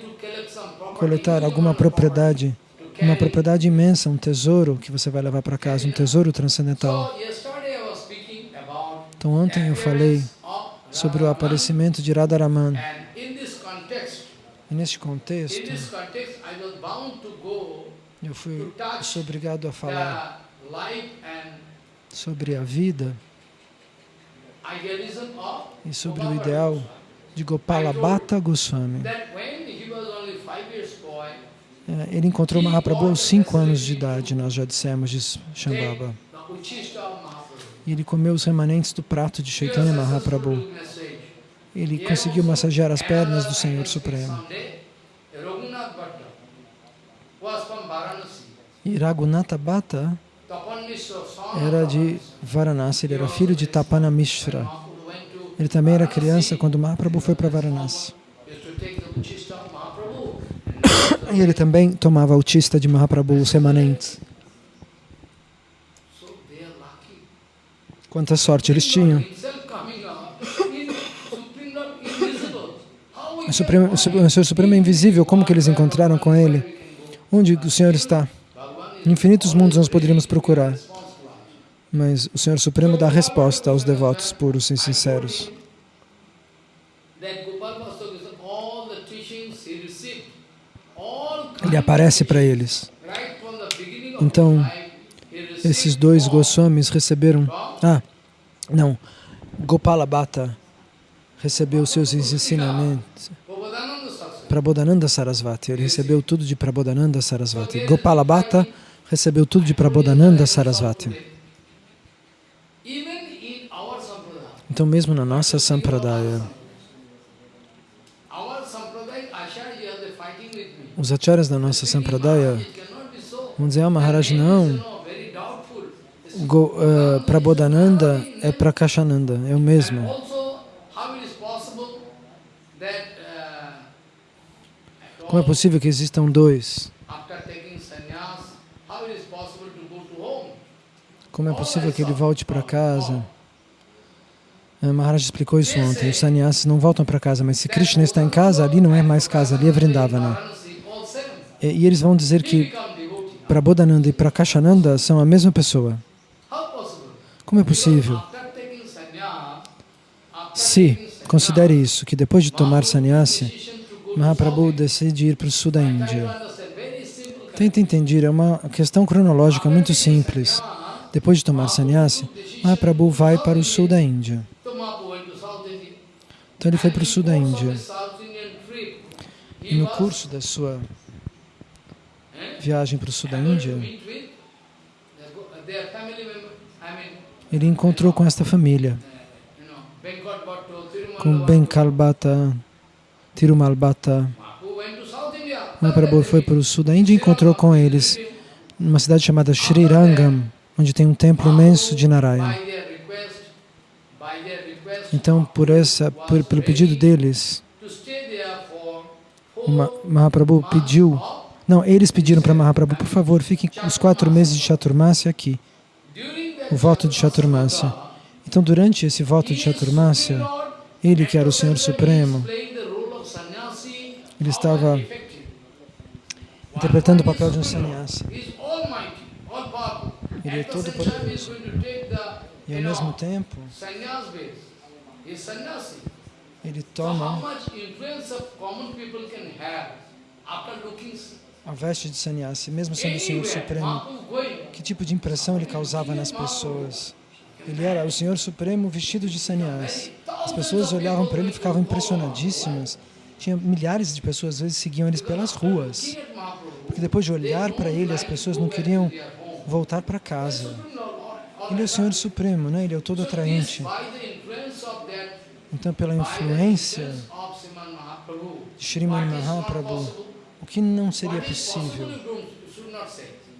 coletar alguma propriedade, uma propriedade imensa, um tesouro que você vai levar para casa, um tesouro transcendental. Então, ontem eu falei sobre o aparecimento de Radharaman. E neste contexto, eu fui sou obrigado a falar sobre a vida e sobre o ideal de Gopala Bhatta Goswami. É, ele encontrou Mahaprabhu aos cinco anos de idade, nós já dissemos, diz Shambhava. E ele comeu os remanentes do prato de Chaitanya Mahaprabhu. Ele conseguiu massagear as pernas do Senhor Supremo. E Raghunatha Bhatta era de Varanasi, ele era filho de Tapana Mishra. Ele também era criança quando Mahaprabhu foi para Varanasi. E ele também tomava o tista de Mahaprabhu, os remanentes. Quanta sorte eles tinham. O, Supremo, o Senhor Supremo é invisível, como que eles encontraram com Ele? Onde o Senhor está? Infinitos mundos nós poderíamos procurar, mas o Senhor Supremo dá resposta aos devotos puros e sinceros. ele aparece para eles. Então, esses dois Goswamis receberam... Ah, não. Gopala Bhatta recebeu seus ensinamentos. Prabodhananda Sarasvati, ele recebeu tudo de Prabodhananda Sarasvati. Gopala Bhatta recebeu tudo de Prabodhananda Sarasvati. Então, mesmo na nossa Sampradaya, os acharyas da nossa Sampradaya vão dizer, ah, Maharaj, não, Go, uh, Prabodhananda é Prakashananda, é o mesmo. Como é possível que existam dois? Como é possível que ele volte para casa? Uh, Maharaj explicou isso ontem. Os sannyasis não voltam para casa, mas se Krishna está em casa, ali não é mais casa, ali é Vrindavana. E, eles vão dizer que Prabodhananda e Prakashananda são a mesma pessoa. Como é possível? Se, considere isso, que depois de tomar sannyasi, Mahaprabhu decide ir para o sul da Índia. Tenta entender, é uma questão cronológica muito simples. Depois de tomar sannyasi, Mahaprabhu vai para o sul da Índia. Então ele foi para o sul da Índia. E no curso da sua viagem para o sul da Índia, ele encontrou com esta família, com Benkalbata, Tirumalbata. Mahaprabhu foi para o sul da Índia e encontrou com eles numa cidade chamada Srirangam, onde tem um templo imenso de Narayana. Então, por essa, por, pelo pedido deles, Mahaprabhu pediu, não, eles pediram para Mahaprabhu, por favor, fiquem os quatro meses de Chaturmasya aqui o voto de Chaturmasya. Então, durante esse voto de Chaturmasya, ele, que era o Senhor Supremo, ele estava interpretando o papel de um sannyasi. Ele é todo poderoso. E ao mesmo tempo, ele toma a veste de sannyasi, mesmo sendo o Senhor Supremo, que tipo de impressão ele causava nas pessoas? Ele era o Senhor Supremo vestido de sannyasi. As pessoas olhavam para ele e ficavam impressionadíssimas. Tinha milhares de pessoas, às vezes, seguiam eles pelas ruas. Porque depois de olhar para ele, as pessoas não queriam voltar para casa. Ele é o Senhor Supremo, né? ele é o todo atraente. Então, pela influência de Sriman Mahaprabhu, o que não seria possível.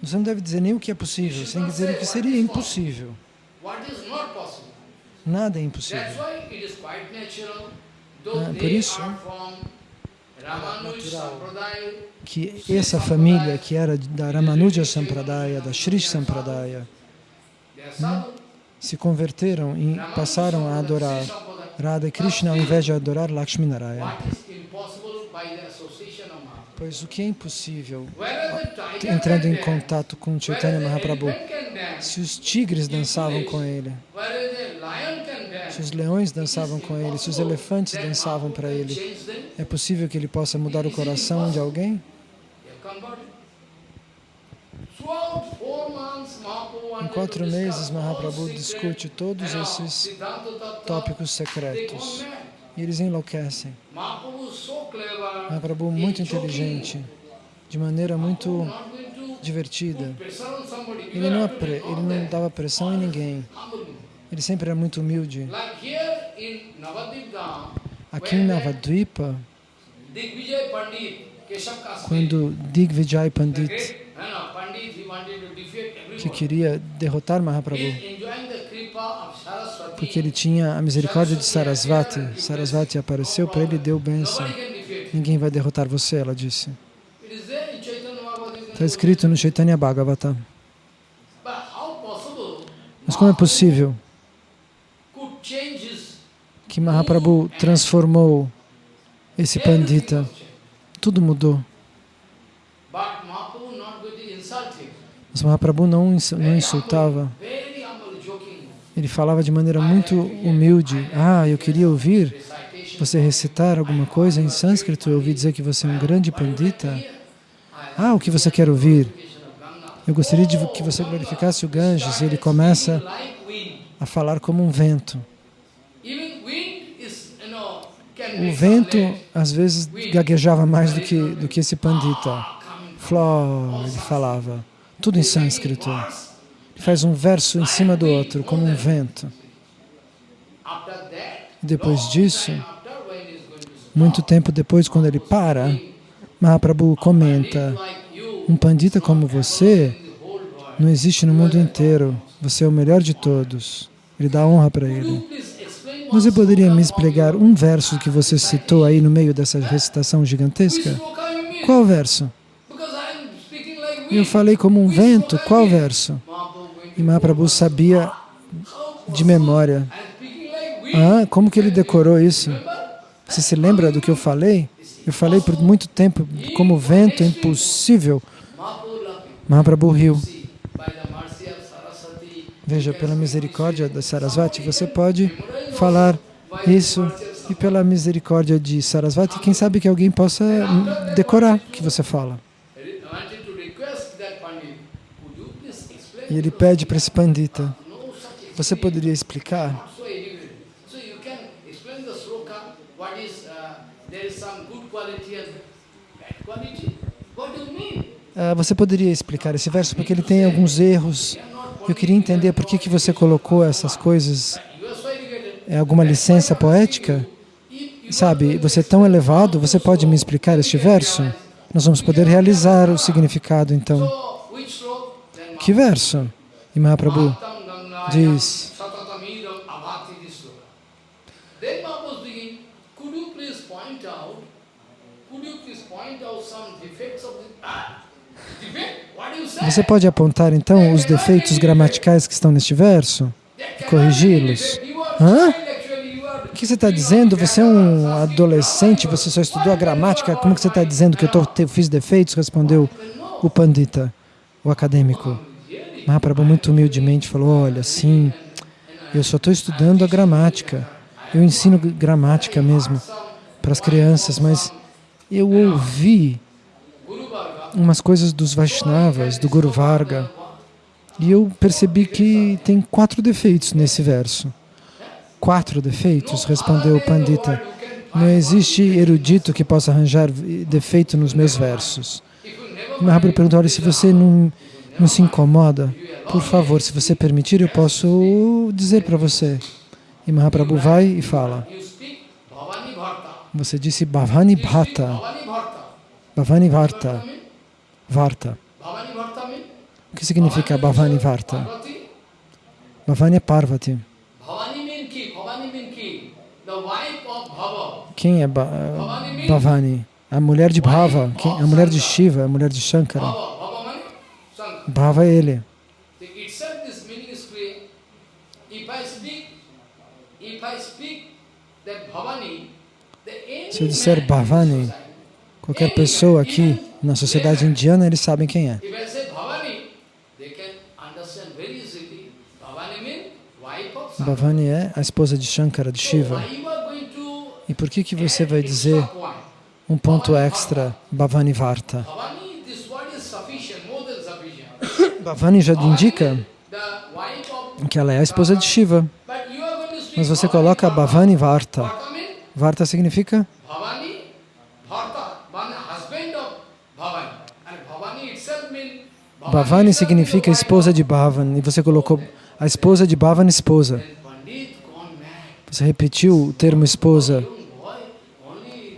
Você não deve dizer nem o que é possível, você tem que dizer o que seria impossível. Nada é impossível. Ah, por isso, natural. Que essa família que era da Ramanuja Sampradaya, da Sri Sampradaya, né, se converteram e passaram a adorar Radha Krishna ao invés de adorar Lakshmi Narayana. Pois o que é impossível, entrando em contato com Chaitanya Mahaprabhu, se os tigres dançavam com ele, se os leões dançavam com ele, se os elefantes dançavam para ele, é possível que ele possa mudar o coração de alguém? Em quatro meses, Mahaprabhu discute todos esses tópicos secretos e eles enlouquecem. Mahaprabhu muito inteligente, de maneira muito divertida. Ele não, ele não dava pressão em ninguém. Ele sempre era muito humilde. Aqui em Navadvipa, quando Digvijay Pandit, que queria derrotar Mahaprabhu, porque ele tinha a misericórdia de Sarasvati. Sarasvati apareceu para ele e deu bênção. Ninguém vai derrotar você, ela disse. Está escrito no Chaitanya Bhagavata. Mas como é possível que Mahaprabhu transformou esse pandita? Tudo mudou. Mas Mahaprabhu não, não insultava. Ele falava de maneira muito humilde. Ah, eu queria ouvir você recitar alguma coisa em sânscrito. Eu ouvi dizer que você é um grande pandita. Ah, o que você quer ouvir? Eu gostaria de que você glorificasse o Ganges. E ele começa a falar como um vento. O vento, às vezes, gaguejava mais do que, do que esse pandita. Fló, ele falava, tudo em sânscrito. Ele faz um verso em cima do outro, como um vento. Depois disso, muito tempo depois, quando ele para, Mahaprabhu comenta, um pandita como você não existe no mundo inteiro, você é o melhor de todos. Ele dá honra para ele. Você poderia me explicar um verso que você citou aí no meio dessa recitação gigantesca? Qual verso? Eu falei como um vento, qual verso? E Mahaprabhu sabia de memória. Ah, como que ele decorou isso? Você se lembra do que eu falei? Eu falei por muito tempo como vento, é impossível. Mahaprabhu riu. Veja, pela misericórdia da Sarasvati, você pode falar isso e pela misericórdia de Sarasvati, quem sabe que alguém possa decorar o que você fala. E ele pede para esse pandita, você poderia explicar? Uh, você poderia explicar esse verso, porque ele tem alguns erros eu queria entender por que, que você colocou essas coisas. É alguma licença poética? Sabe, você é tão elevado, você pode me explicar este verso? Nós vamos poder realizar o significado, então. Que verso? E Mahaprabhu diz... Você pode apontar então os defeitos gramaticais que estão neste verso e corrigi-los? Hã? O que você está dizendo? Você é um adolescente, você só estudou a gramática, como que você está dizendo que eu tô, fiz defeitos? Respondeu o pandita, o acadêmico. Mahaprabhu muito humildemente falou, olha, sim, eu só estou estudando a gramática, eu ensino gramática mesmo para as crianças, mas eu ouvi umas coisas dos Vaishnavas, do Guru Varga, e eu percebi que tem quatro defeitos nesse verso. Quatro defeitos? Respondeu o Pandita. Não existe erudito que possa arranjar defeito nos meus versos. Mahaprabhu perguntou, olha, se você não, não se incomoda, por favor, se você permitir, eu posso dizer para você. E Mahaprabhu vai e fala. Você disse Bhavani Bhata. Bhavani Bharta. Varta. O que significa Bhavani Varta? Bhavani é Parvati. Quem é ba Bhavani? A mulher de Bhava, quem? a mulher de Shiva, a mulher de Shankara. Bhava é ele. Se eu disser Bhavani, qualquer pessoa aqui na sociedade indiana, eles sabem quem é. Bhavani é a esposa de Shankara, de Shiva. E por que que você vai dizer um ponto extra, Bhavani Varta? Bhavani já indica que ela é a esposa de Shiva. Mas você coloca Bhavani Varta. Varta significa? Bhavani significa esposa de Bhavan, e você colocou a esposa de Bhavan, esposa. Você repetiu o termo esposa,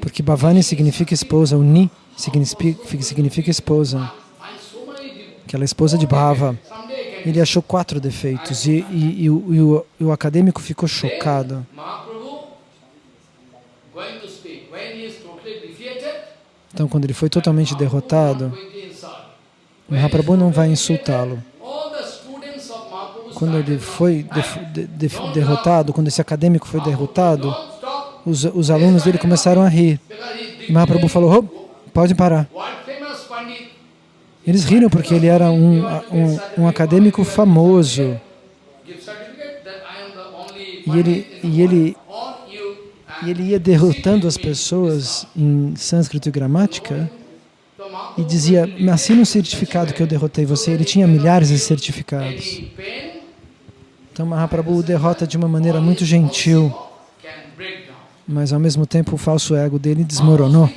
porque Bhavani significa esposa, o Ni significa, significa esposa, que ela é esposa de Bhava. Ele achou quatro defeitos e, e, e, o, e o, o acadêmico ficou chocado. Então, quando ele foi totalmente derrotado, Mahaprabhu não vai insultá-lo. Quando ele foi de, de, de, derrotado, quando esse acadêmico foi derrotado, os, os alunos dele começaram a rir. E Mahaprabhu falou, oh, pode parar. Eles riram porque ele era um, um, um acadêmico famoso. E ele, e, ele, e ele ia derrotando as pessoas em sânscrito e gramática. E dizia, me assina um certificado que eu derrotei você. Ele tinha milhares de certificados. Então Mahaprabhu o derrota de uma maneira muito gentil, mas ao mesmo tempo o falso ego dele desmoronou.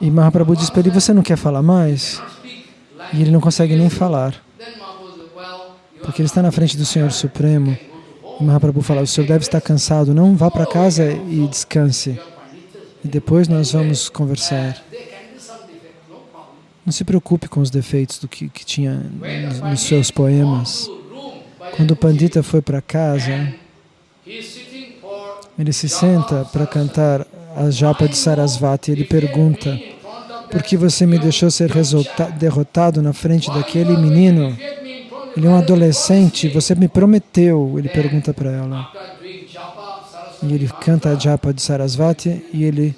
E Mahaprabhu diz para ele, você não quer falar mais? E ele não consegue nem falar, porque ele está na frente do Senhor Supremo. Mahaprabhu fala, o senhor deve estar cansado, não vá para casa e descanse. E depois nós vamos conversar. Não se preocupe com os defeitos do que, que tinha nos seus poemas. Quando o Pandita foi para casa, ele se senta para cantar a japa de Sarasvati. Ele pergunta, por que você me deixou ser derrotado na frente daquele menino? Ele é um adolescente, você me prometeu, ele pergunta para ela. E ele canta a japa de Sarasvati e ele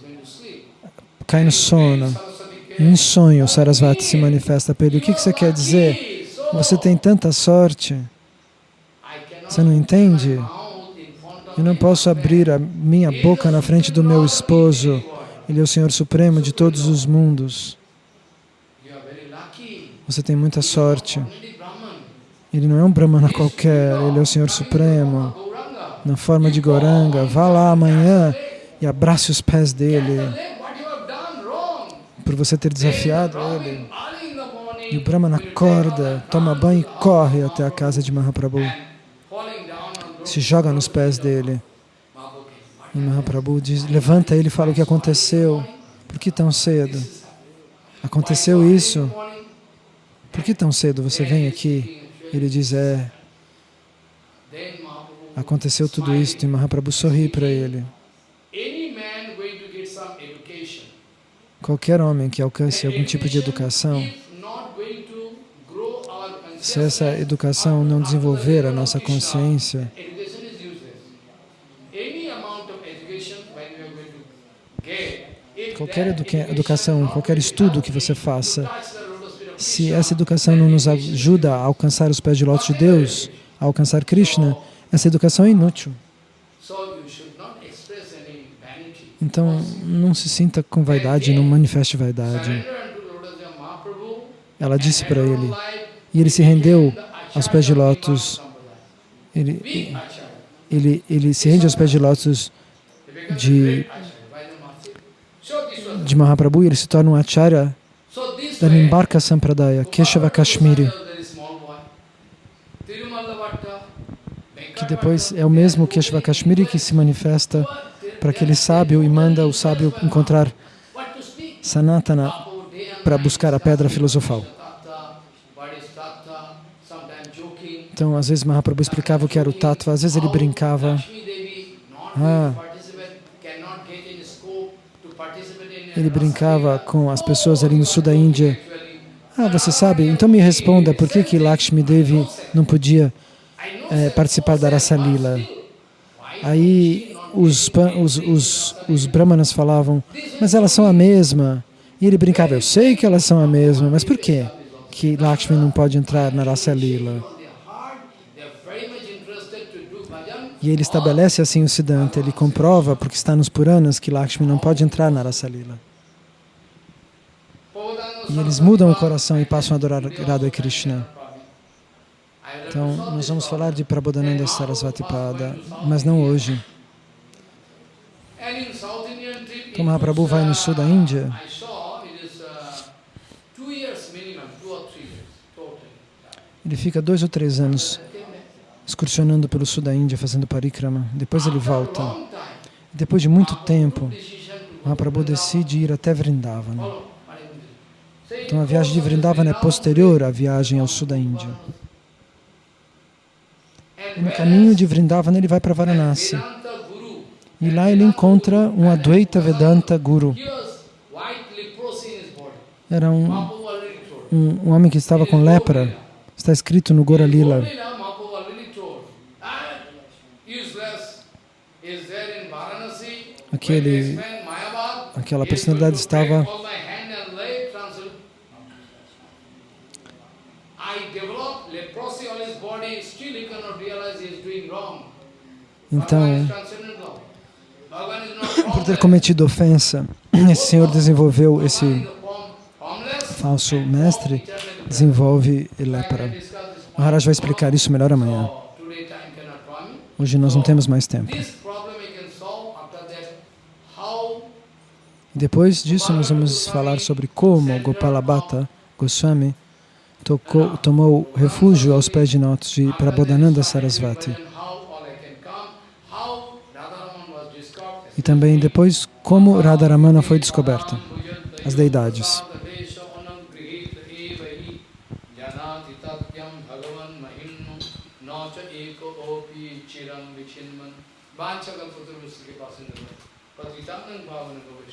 cai no sono. Em sonho, Sarasvati se manifesta para ele. O que, que você quer dizer? Você tem tanta sorte. Você não entende? Eu não posso abrir a minha boca na frente do meu esposo. Ele é o Senhor Supremo de todos os mundos. Você tem muita sorte. Ele não é um Brahmana qualquer, ele é o Senhor Supremo, na forma de Goranga. Vá lá amanhã e abrace os pés dele, por você ter desafiado ele. E o Brahmana acorda, toma banho e corre até a casa de Mahaprabhu. Se joga nos pés dele. E Mahaprabhu diz, levanta ele e fala o que aconteceu. Por que tão cedo? Aconteceu isso? Por que tão cedo você vem aqui? Ele diz, é, aconteceu tudo isso e Mahaprabhu sorri para ele. Qualquer homem que alcance algum tipo de educação, se essa educação não desenvolver a nossa consciência, qualquer educação, qualquer estudo que você faça, se essa educação não nos ajuda a alcançar os pés de lótus de Deus, a alcançar Krishna, essa educação é inútil. Então, não se sinta com vaidade, não manifeste vaidade. Ela disse para ele, e ele se rendeu aos pés de lótus. Ele, ele, ele se rende aos pés de lótus de, de Mahaprabhu e ele se torna um acharya da Nimbarka Sampradaya, Keshava Kashmiri, que depois é o mesmo Keshava Kashmiri que se manifesta para aquele sábio e manda o sábio encontrar Sanatana para buscar a pedra filosofal. Então, às vezes Mahaprabhu explicava o que era o tattva, às vezes ele brincava. Ah, ele brincava com as pessoas ali no sul da Índia. Ah, você sabe? Então me responda, por que que Lakshmi Devi não podia é, participar da Rasa Lila? Aí os, os, os, os brahmanas falavam, mas elas são a mesma. E ele brincava, eu sei que elas são a mesma, mas por que que Lakshmi não pode entrar na Rasa Lila? E ele estabelece assim o Siddhanta, ele comprova, porque está nos Puranas, que Lakshmi não pode entrar na Rasa Lila. E eles mudam o coração e passam a adorar Radha Krishna. Então, nós vamos falar de Prabodhananda Sarasvati Pada, mas não hoje. Então, Mahaprabhu vai no sul da Índia. Ele fica dois ou três anos excursionando pelo sul da Índia, fazendo parikrama. Depois ele volta. Depois de muito tempo, Mahaprabhu decide ir até Vrindavan. Então a viagem de Vrindavan é posterior à viagem ao sul da Índia. E no caminho de Vrindavan ele vai para Varanasi. E lá ele encontra um Advaita Vedanta Guru. Era um, um, um homem que estava com lepra. Está escrito no Gora Lila. Aquele, aquela personalidade estava Então, not por ter cometido ofensa, esse senhor desenvolveu esse falso mestre, desenvolve this Maharaj vai explicar isso melhor amanhã. Hoje nós não temos mais tempo. Depois disso, nós vamos falar sobre como Gopalabhata Goswami tocou, tomou refúgio aos pés de notas de Prabodhananda Sarasvati. and how all I can come, how Radharaman was discovered. E também depois como Radharamana foi descoberta, as deidades. Bhavana govishna